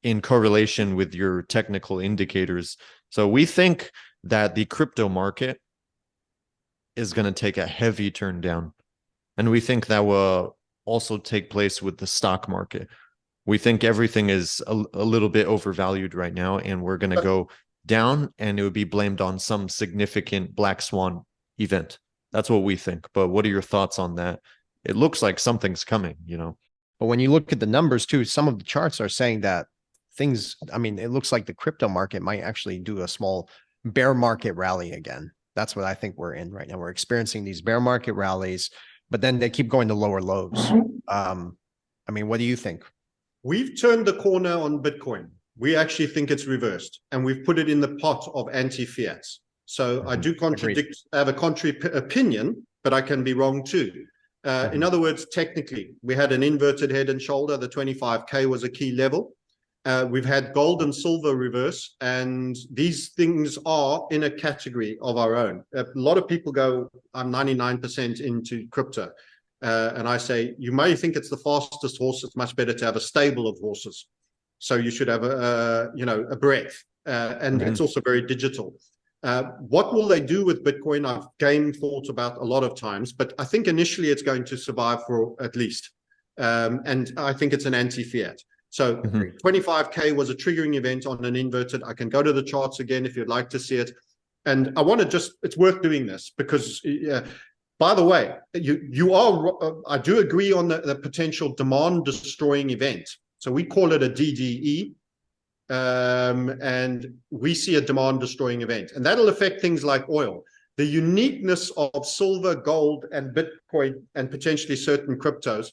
in correlation with your technical indicators? So we think that the crypto market is going to take a heavy turn down, and we think that will also take place with the stock market we think everything is a, a little bit overvalued right now and we're going to go down and it would be blamed on some significant black swan event that's what we think but what are your thoughts on that it looks like something's coming you know But when you look at the numbers too, some of the charts are saying that things, I mean, it looks like the crypto market might actually do a small bear market rally again. That's what I think we're in right now. We're experiencing these bear market rallies, but then they keep going to lower lows. Um, I mean, what do you think? We've turned the corner on Bitcoin. We actually think it's reversed, and we've put it in the pot of anti-fiats. So I Mhm. do contradict, I have a contrary opinion, but I can be wrong too. Uh, in Mhm. other words, technically, we had an inverted head and shoulder. The 25K was a key level. Uh, we've had gold and silver reverse, and these things are in a category of our own. A lot of people go, I'm 99% into crypto. Uh, and I say, you may think it's the fastest horse. It's much better to have a stable of horses. So you should have a, uh, you know, a breadth. Uh, and Mhm. it's also very digital. Uh, what will they do with Bitcoin? I've game thought about a lot of times, but I think initially it's going to survive for at least. Um, and I think it's an anti-fiat. So Mhm. 25K was a triggering event on an inverted. I can go to the charts again if you'd like to see it. And I want to just, it's worth doing this because, uh, by the way, you, you are, uh, I do agree on the, the potential demand destroying event. So we call it a DDE. Um, and we see a demand destroying event and that'll affect things like oil. The uniqueness of silver, gold and Bitcoin and potentially certain cryptos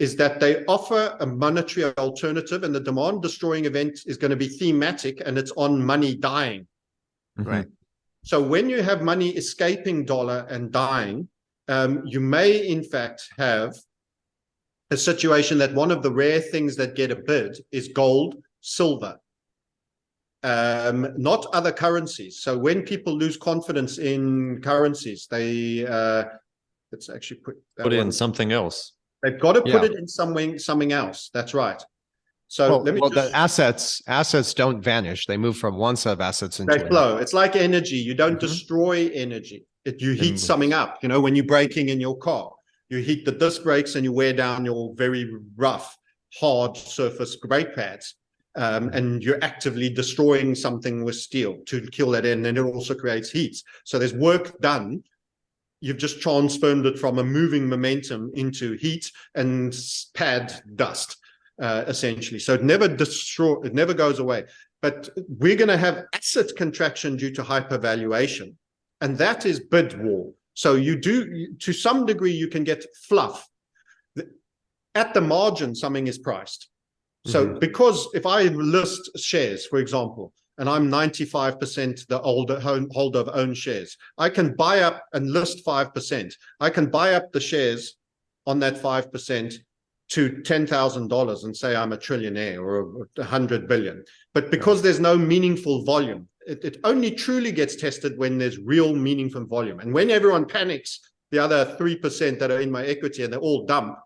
is that they offer a monetary alternative and the demand destroying event is going to be thematic and it's on money dying. Mhm. Right. So when you have money escaping dollar and dying, um, you may in fact have a situation that one of the rare things that get a bid is gold, silver, um, not other currencies. So when people lose confidence in currencies, they uh, let's actually put that put in one- something else They've got to put Yeah. it in something something else. That's right. So Well, let me well, just the assets, assets don't vanish. They move from one set of assets into they another. flow. It's like energy. You don't Mhm. destroy energy. It, you heat Mm. something up. You know, when you're braking in your car, you heat the disc brakes and you wear down your very rough, hard surface brake pads. Um, and you're actively destroying something with steel to kill that in, and it also creates heat. So there's work done. You've just transformed it from a moving momentum into heat and pad dust, uh, essentially. So it never destroy, it never goes away but we're going to have asset contraction due to hypervaluation and that is bid war so you do to some degree you can get fluff at the margin something is priced so mm-hmm. because if i list shares for example and i'm 95% the older home holder of own shares i can buy up and list 5% i can buy up the shares on that 5% to $10,000 and say I'm a trillionaire or a hundred billion. But because there's no meaningful volume, it, it only truly gets tested when there's real meaningful volume. And when everyone panics, the other 3% that are in my equity and they all dump,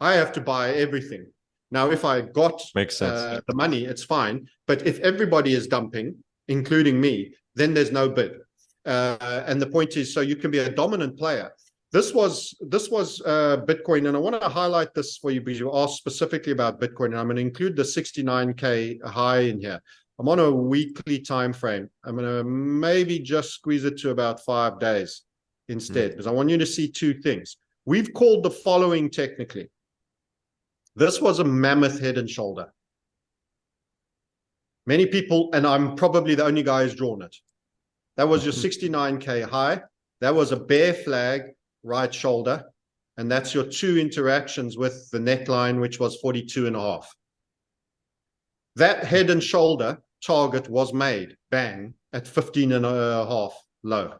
I have to buy everything. Now, if I got makes sense uh, the money, it's fine. But if everybody is dumping, including me, then there's no bid. Uh, and the point is, so you can be a dominant player. This was this was uh, Bitcoin, and I want to highlight this for you because you asked specifically about Bitcoin, and I'm going to include the 69k high in here. I'm on a weekly time frame. I'm gonna maybe just squeeze it to about five days instead, because I want you to see two things. We've called the following technically. This was a mammoth head and shoulder. Many people, and I'm probably the only guy who's drawn it. That was your 69k high. That was a bear flag right shoulder. And that's your two interactions with the neckline, which was 42 and a half. That head and shoulder target was made, bang, at 15 and a half low.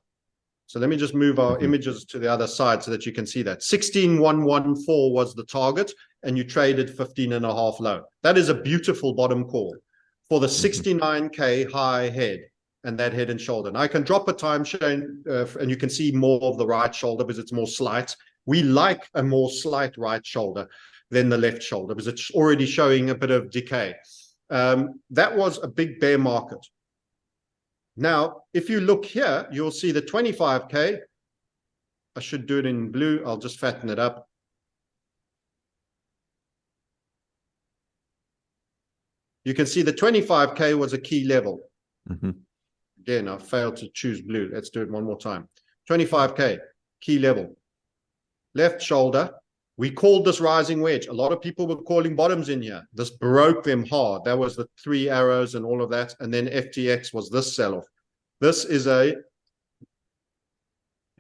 So let me just move our Mhm. images to the other side so that you can see that. 16114 was the target and you traded 15 and a half low. That is a beautiful bottom call for the 69k high head and that head and shoulder. And I can drop a time chain uh, and you can see more of the right shoulder because it's more slight. We like a more slight right shoulder than the left shoulder because it's already showing a bit of decay. Um, that was a big bear market. Now, if you look here, you'll see the 25K. I should do it in blue. I'll just fatten it up. You can see the 25K was a key level. Mhm. Again, I failed to choose blue. Let's do it one more time. 25K, key level. Left shoulder. We called this rising wedge. A lot of people were calling bottoms in here. This broke them hard. That was the three arrows and all of that. And then FTX was this sell-off. This is a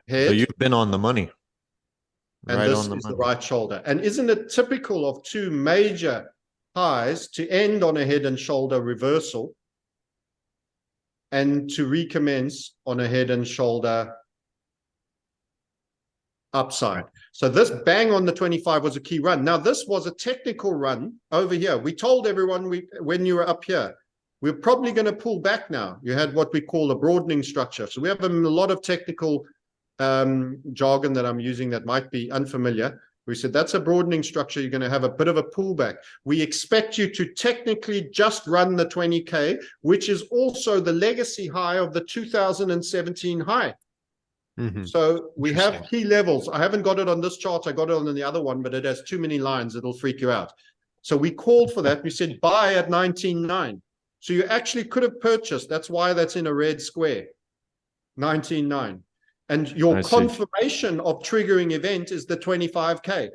head. So you've been on the money. and Right this the is the right shoulder. And isn't it typical of two major highs to end on a head and shoulder reversal and to recommence on a head and shoulder upside. So this bang on the 25 was a key run. Now this was a technical run over here. We told everyone we when you were up here, we're probably going to pull back now. You had what we call a broadening structure. So we have a lot of technical um, jargon that I'm using that might be unfamiliar. We said that's a broadening structure. You're going to have a bit of a pullback. We expect you to technically just run the 20K, which is also the legacy high of the 2017 high. Mhm. So we have key levels. I haven't got it on this chart. I got it on the other one, but it has too many lines. It'll freak you out. So we called for that. We said buy at 19.9. So you actually could have purchased. That's why that's in a red square. 19.9. And your I see. confirmation of triggering event is the 25K.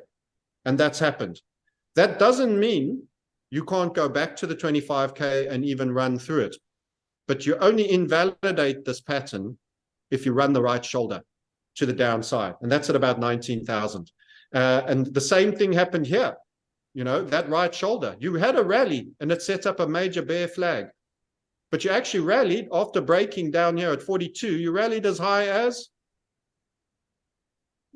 And that's happened. That doesn't mean you can't go back to the 25K and even run through it. But you only invalidate this pattern if you run the right shoulder to the downside. And that's at about 19,000. Uh, and the same thing happened here. You know, that right shoulder, you had a rally and it set up a major bear flag. But you actually rallied after breaking down here at 42, you rallied as high as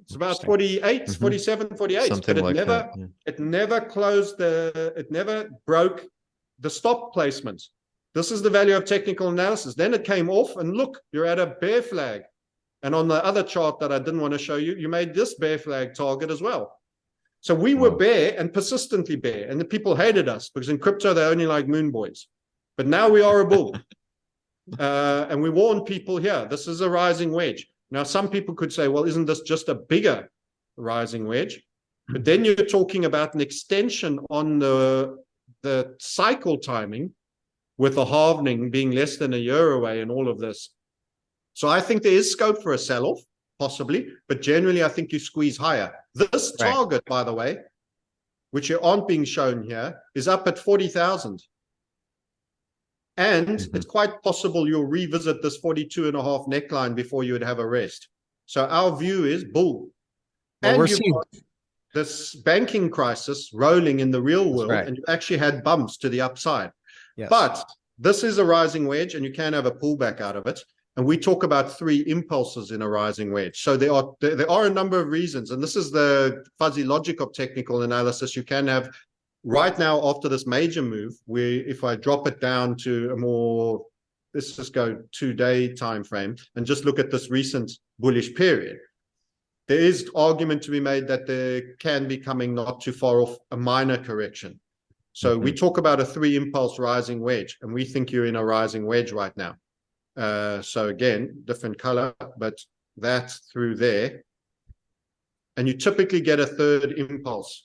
it's about Interesting. 48, Mhm. 47, 48. Something but it like never that. yeah. it never closed the it never broke the stop placement this is the value of technical analysis then it came off and look you're at a bear flag and on the other chart that i didn't want to show you you made this bear flag target as well so we were bear and persistently bear and the people hated us because in crypto they only like moon boys but now we are a bull uh, and we warn people here this is a rising wedge now some people could say well isn't this just a bigger rising wedge but then you're talking about an extension on the the cycle timing with the halvening being less than a year away and all of this. So I think there is scope for a sell-off, possibly, but generally I think you squeeze higher. This Right. target, by the way, which you aren't being shown here, is up at 40,000. And Mhm. it's quite possible you'll revisit this 42 and a half neckline before you would have a rest. So our view is bull. Well, And we're seeing- this banking crisis rolling in the real world, right. and you actually had bumps to the upside. Yes. But this is a rising wedge, and you can have a pullback out of it. And we talk about three impulses in a rising wedge. So there are there, there are a number of reasons, and this is the fuzzy logic of technical analysis. You can have right now after this major move, we if I drop it down to a more let's just go two day time frame and just look at this recent bullish period there is argument to be made that there can be coming not too far off a minor correction. So we talk about a three impulse rising wedge, and we think you're in a rising wedge right now. Uh, so again, different color, but that's through there. And you typically get a third impulse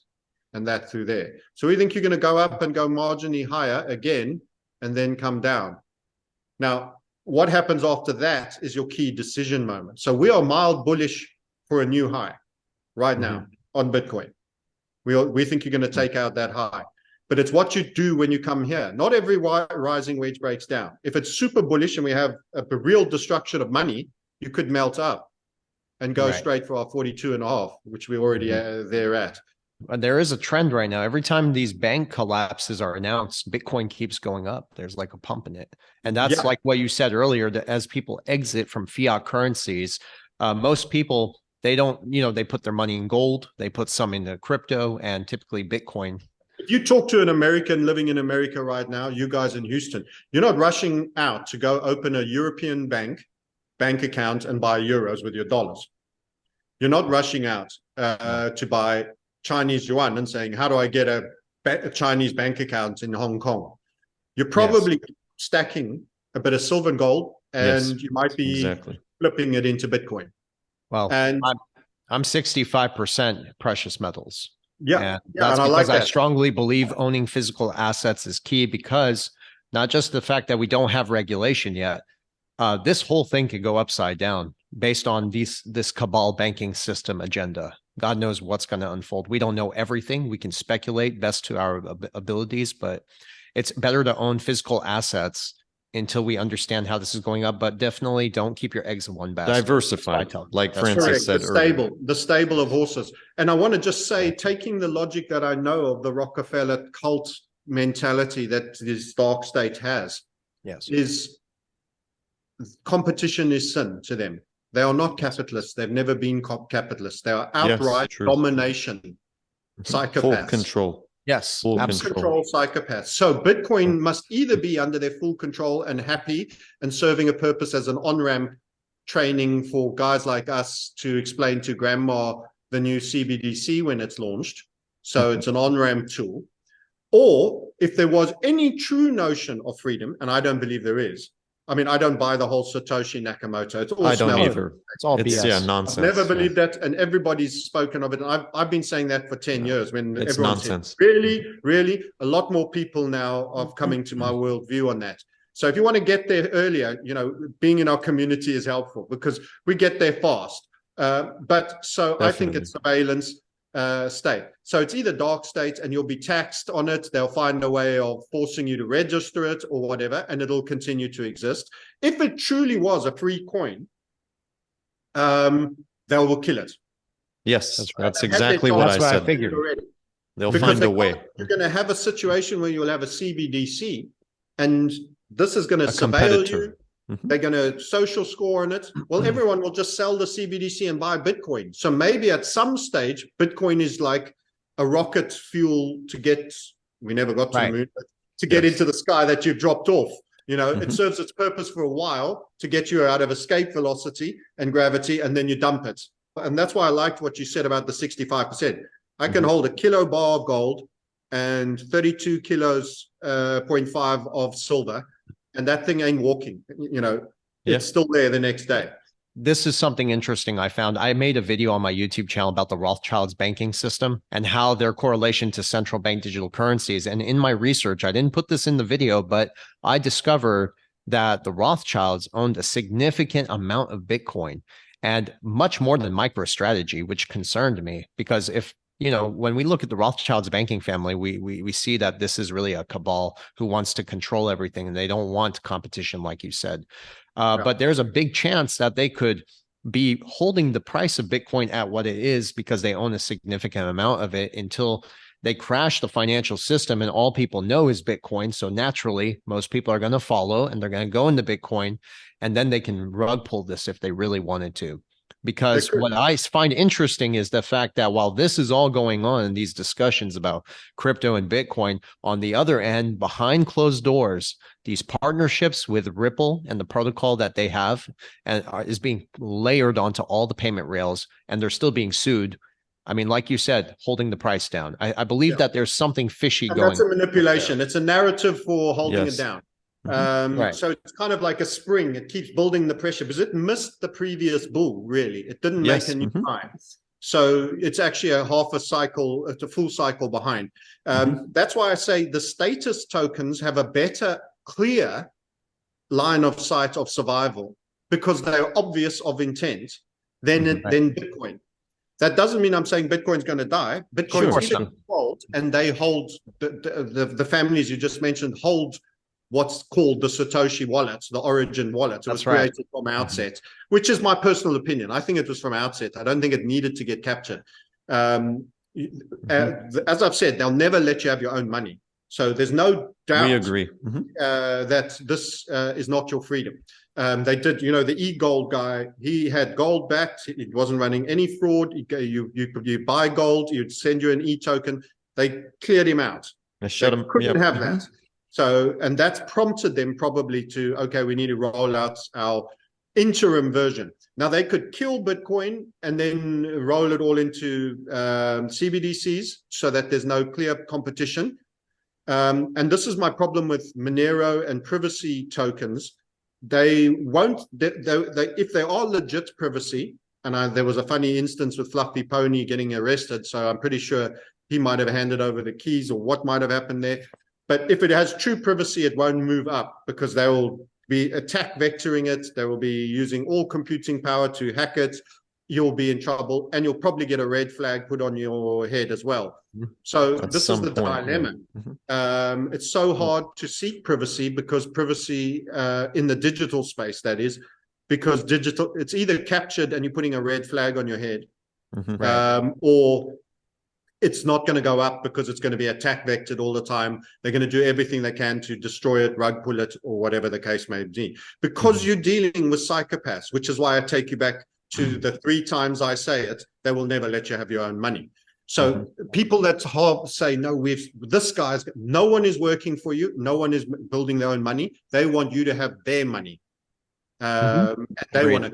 and that through there. So we think you're going to go up and go marginally higher again and then come down. Now, what happens after that is your key decision moment. So we are mild bullish for a new high right now on Bitcoin. We, are- we think you're going to take out that high. But it's what you do when you come here. Not every rising wedge breaks down. If it's super bullish and we have a, a real destruction of money, you could melt up and go Right. straight for our 42 and a half, which we're already uh, there at. But there is a trend right now. Every time these bank collapses are announced, Bitcoin keeps going up. There's like a pump in it. And that's Yeah. like what you said earlier, that as people exit from fiat currencies, uh, most people, they don't, you know, they put their money in gold, they put some into crypto and typically Bitcoin. If you talk to an American living in America right now, you guys in Houston, you're not rushing out to go open a European bank, bank account and buy euros with your dollars. You're not rushing out uh, to buy Chinese yuan and saying, how do I get a, a Chinese bank account in Hong Kong? You're probably stacking a bit of silver and gold and Yes, you might be Exactly. flipping it into Bitcoin. Well, And I'm 65% precious metals. yeah, And yeah, that's and I because like I strongly believe owning physical assets is key because not just the fact that we don't have regulation yet, uh, this whole thing could go upside down based on these this cabal banking system agenda. God knows what's going to unfold. We don't know everything. We can speculate best to our ab- abilities, but it's better to own physical assets until we understand how this is going up. But definitely don't keep your eggs in one basket. Diversify, like That's Francis Correct, said the earlier. stable, the stable of horses. And I want to just say, taking the logic that I know of the Rockefeller cult mentality that this dark state has Yes. is competition is sin to them. They are not capitalists. They've never been co- capitalists. They are outright true. domination, Full control. Yes. Full absolutely. control psychopaths. So Bitcoin mm. must either be under their full control and happy and serving a purpose as an on-ramp training for guys like us to explain to grandma the new CBDC when it's launched. So mm-hmm. it's an on-ramp tool. Or if there was any true notion of freedom, and I don't believe there is. I mean, I don't buy the whole Satoshi Nakamoto. It's all I don't smell. either. It's all It's BS. yeah, I've nonsense. never yeah. believed that, and everybody's spoken of it. And I've I've been saying that for ten Yeah. years. When It's everyone said, nonsense. really, really, a lot more people now are coming to my worldview on that. So if you want to get there earlier, you know, being in our community is helpful because we get there fast. Uh, but so I think it's surveillance uh, state. So it's either dark state and you'll be taxed on it. They'll find a way of forcing you to register it or whatever, and it'll continue to exist. If it truly was a free coin, um, they will kill it. Yes, That's that's, right. Have exactly what I That's what I said. figured. Already. They'll Because find they a way. You're going to have a situation where you'll have a CBDC, and this is going to A surveil you. Competitor. Mhm. They're going to social score on it. Well, everyone will just sell the CBDC and buy Bitcoin. So maybe at some stage, Bitcoin is like a rocket fuel to get. We never got to Right. the moon, but to get Yes. into the sky that you've dropped off. You know, it Mhm. serves its purpose for a while to get you out of escape velocity and gravity, and then you dump it. And that's why I liked what you said about the 65%. I can Mhm. hold a kilo bar of gold and 32 kilos, uh, 0.5 of silver, and that thing ain't walking. You know, Yeah. it's still there the next day. this is something interesting I found. I made a video on my YouTube channel about the Rothschilds banking system and how their correlation to central bank digital currencies. And in my research, I didn't put this in the video, but I discovered that the Rothschilds owned a significant amount of Bitcoin and much more than MicroStrategy, which concerned me because if you know, when we look at the Rothschilds banking family, we we we see that this is really a cabal who wants to control everything, and they don't want competition, like you said. Uh. But there's a big chance that they could be holding the price of Bitcoin at what it is because they own a significant amount of it until they crash the financial system and all people know is Bitcoin. So naturally, most people are going to follow and they're going to go into Bitcoin and then they can rug pull this if they really wanted to. Because could. what I find interesting is the fact that while this is all going on in these discussions about crypto and Bitcoin, on the other end, behind closed doors, these partnerships with Ripple and the protocol that they have and are, is being layered onto all the payment rails, and they're still being sued. I mean, like you said, holding the price down. I, I believe Yeah. that there's something fishy And going. that's a manipulation. It's a narrative for holding Yes. it down. Mhm. Um, Right. So it's kind of like a spring. It keeps building the pressure because it missed the previous bull, really. It didn't Yes, make a new mhm. high. So it's actually a half a cycle, it's a full cycle behind. Um, That's why I say the status tokens have a better clear line of sight of survival because they're obvious of intent, then it, Right. then Bitcoin. That doesn't mean I'm saying Bitcoin's going to die. Bitcoin's Sure. either and they hold the, the, the families you just mentioned hold what's called the Satoshi wallet, the origin wallet. It was That's right. created from outset, which is my personal opinion. I think it was from outset. I don't think it needed to get captured. Um, Mm-hmm. uh, as I've said, they'll never let you have your own money. So there's no doubt We agree. Mhm. uh, that this uh, is not your freedom. Um, they did, you know, the e-gold guy, he had gold backed. It wasn't running any fraud. You, you, you, you buy gold, you'd send you an e-token. They cleared him out. I shut They them. couldn't yep. have Mhm. that. So, and that's prompted them probably to, okay, we need to roll out our interim version. Now they could kill Bitcoin and then roll it all into um, CBDCs so that there's no clear competition. Um, and this is my problem with Monero and privacy tokens. They won't, they, they, they, if they are legit privacy, and I, there was a funny instance with Fluffy Pony getting arrested, so I'm pretty sure he might have handed over the keys or what might have happened there. But if it has true privacy, it won't move up because they will be attack vectoring it. They will be using all computing power to hack it. You'll be in trouble and you'll probably get a red flag put on your head as well. Mhm. So At this is the point, yeah. dilemma. Mhm. Um, it's so hard to seek privacy because privacy uh, in the digital space, that is, because digital, it's either captured and you're putting a red flag on your head, Mhm. Um, or it's not going to go up because it's going to be attack vectored all the time. They're going to do everything they can to destroy it, rug pull it, or whatever the case may be. Because Mhm. you're dealing with psychopaths, which is why I take you back to the three times I say it, they will never let you have your own money. So people that say, no, we've, this guy's, no one is working for you. No one is building their own money. They want you to have their money. Um, and they Agreed. want to,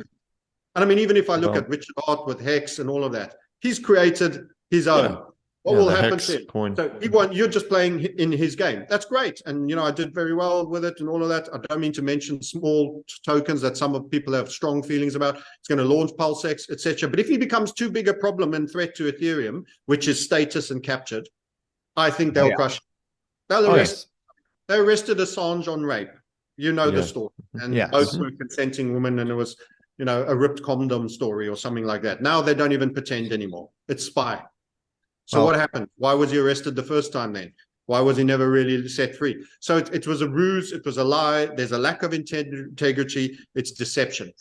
and I mean, even if I look Well- at Richard Heart with Hex and all of that, he's created his own. Yeah. What Yeah, will happen to him? coin. So you're just playing in his game. That's great. And, you know, I did very well with it and all of that. I don't mean to mention small tokens that some of people have strong feelings about. It's going to launch PulseX, etc. But if he becomes too big a problem and threat to Ethereum, which is status and captured, I think they'll Oh, yeah. crush. They'll Oh, arrest, they arrested Assange on rape. You know the story. And Yes. both were consenting women and it was, you know, a ripped condom story or something like that. Now they don't even pretend anymore. It's spy. So Well- what happened? Why was he arrested the first time then? Why was he never really set free? So it, it was a ruse. It was a lie. There's a lack of integrity. It's deception.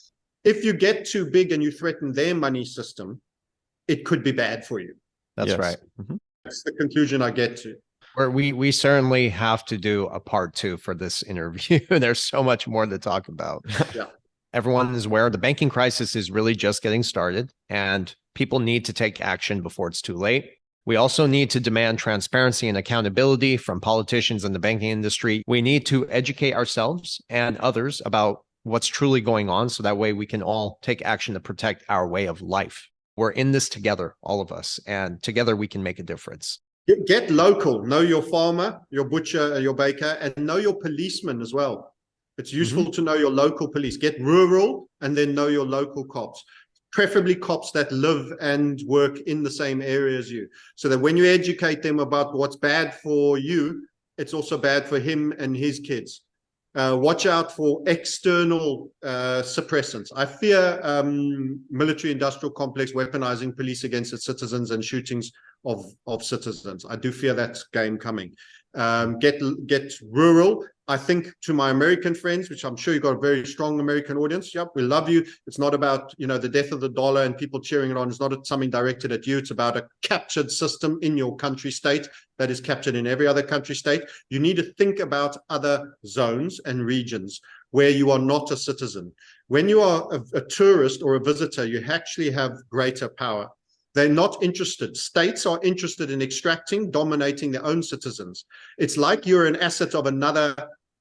If you get too big and you threaten their money system, it could be bad for you. That's Yes. right. Mhm. That's the conclusion I get to. Where we we certainly have to do a part two for this interview. There's so much more to talk about. Yeah. Everyone is aware the banking crisis is really just getting started, and people need to take action before it's too late. We also need to demand transparency and accountability from politicians and the banking industry. We need to educate ourselves and others about what's truly going on so that way we can all take action to protect our way of life. We're in this together, all of us, and together we can make a difference. Get, local. Know your farmer, your butcher, your baker, and know your policeman as well. It's mm-hmm. useful to know your local police. Get rural and then know your local cops. Preferably cops that live and work in the same area as you. So that when you educate them about what's bad for you, it's also bad for him and his kids. Uh, watch out for external uh, suppressants. I fear um, military industrial complex weaponizing police against its citizens and shootings of of citizens. I do fear that game coming. Um, get get rural. I think to my American friends, which I'm sure you've got a very strong American audience. Yep, we love you. It's not about you know the death of the dollar and people cheering it on. It's not something directed at you. It's about a captured system in your country state that is captured in every other country state. You need to think about other zones and regions where you are not a citizen. When you are a, a tourist or a visitor, you actually have greater power. They're not interested. States are interested in extracting, dominating their own citizens. It's like you're an asset of another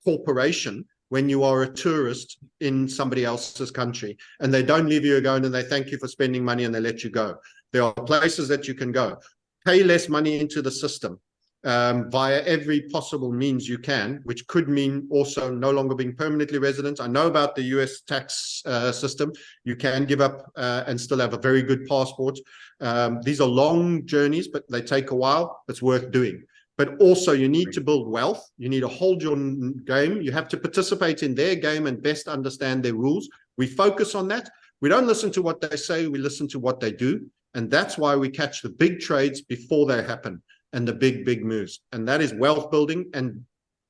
corporation when you are a tourist in somebody else's country and they don't leave you alone and they thank you for spending money and they let you go. There are places that you can go. Pay less money into the system um, via every possible means you can, which could mean also no longer being permanently resident. I know about the US tax uh, system. You can give up uh, and still have a very good passport. Um, these are long journeys, but they take a while. It's worth doing. but also you need to build wealth. You need to hold your game. You have to participate in their game and best understand their rules. We focus on that. We don't listen to what they say. We listen to what they do. And that's why we catch the big trades before they happen and the big, big moves. And that is wealth building. And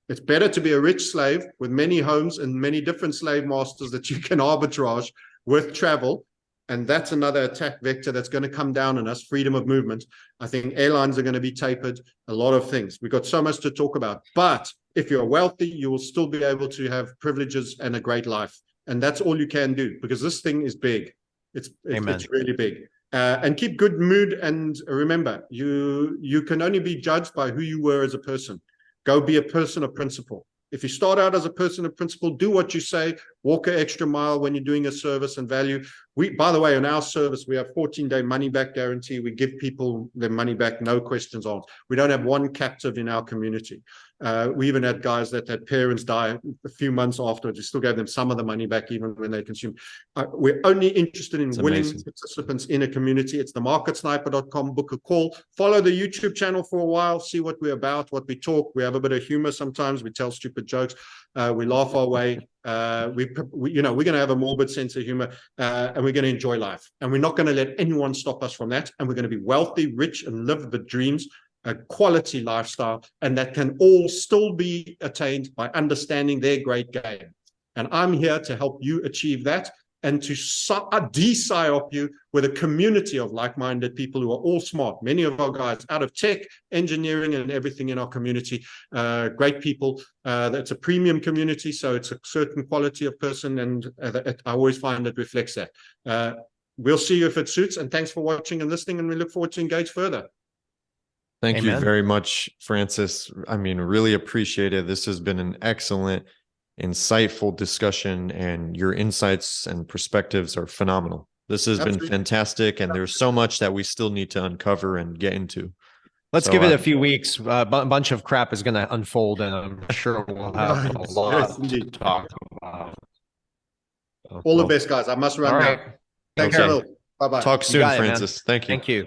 it's better to be a rich slave with many homes and many different slave masters that you can arbitrage with travel. And that's another attack vector that's going to come down on us freedom of movement. I think airlines are going to be tapered, a lot of things. We've got so much to talk about. But if you're wealthy, you will still be able to have privileges and a great life. And that's all you can do because this thing is big. It's, it's, Amen. it's really big. Uh, and keep good mood. And remember, you you can only be judged by who you were as a person. Go be a person of principle. If you start out as a person of principle, do what you say, walk an extra mile when you're doing a service and value. We, by the way, in our service, we have 14 day money back guarantee. We give people their money back, no questions asked. We don't have one captive in our community. Uh, we even had guys that had parents die a few months afterwards. We still gave them some of the money back, even when they consumed. Uh, we're only interested in It's willing amazing. participants in a community. It's the marketsniper.com. Book a call. Follow the YouTube channel for a while. See what we're about, what we talk. We have a bit of humor sometimes. We tell stupid jokes. Uh, we laugh our way. Uh, we, we, you know, we're going to have a morbid sense of humor, uh, and we're going to enjoy life. And we're not going to let anyone stop us from that. And we're going to be wealthy, rich, and live the dreams, a quality lifestyle, and that can all still be attained by understanding their great game. And I'm here to help you achieve that and to uh, de-psyop you with a community of like-minded people who are all smart. Many of our guys out of tech, engineering, and everything in our community. Uh, great people. Uh, it's a premium community, so it's a certain quality of person, and uh, that- I always find it reflects that. Uh, we'll see you if it suits, and thanks for watching and listening, and we look forward to engage further. Thank you very much, Francis. I mean, really appreciate it. This has been an excellent, insightful discussion, and your insights and perspectives are phenomenal. This has been fantastic, and there's so much that we still need to uncover and get into. Let's So, give it uh, a few weeks. A bu- bunch of crap is going to unfold, and I'm sure we'll have a lot yes, to talk about. All the best, guys. I must run All now. Thanks, Okay. Will. Bye-bye. Talk soon, got it. Francis. Thank you. Thank you.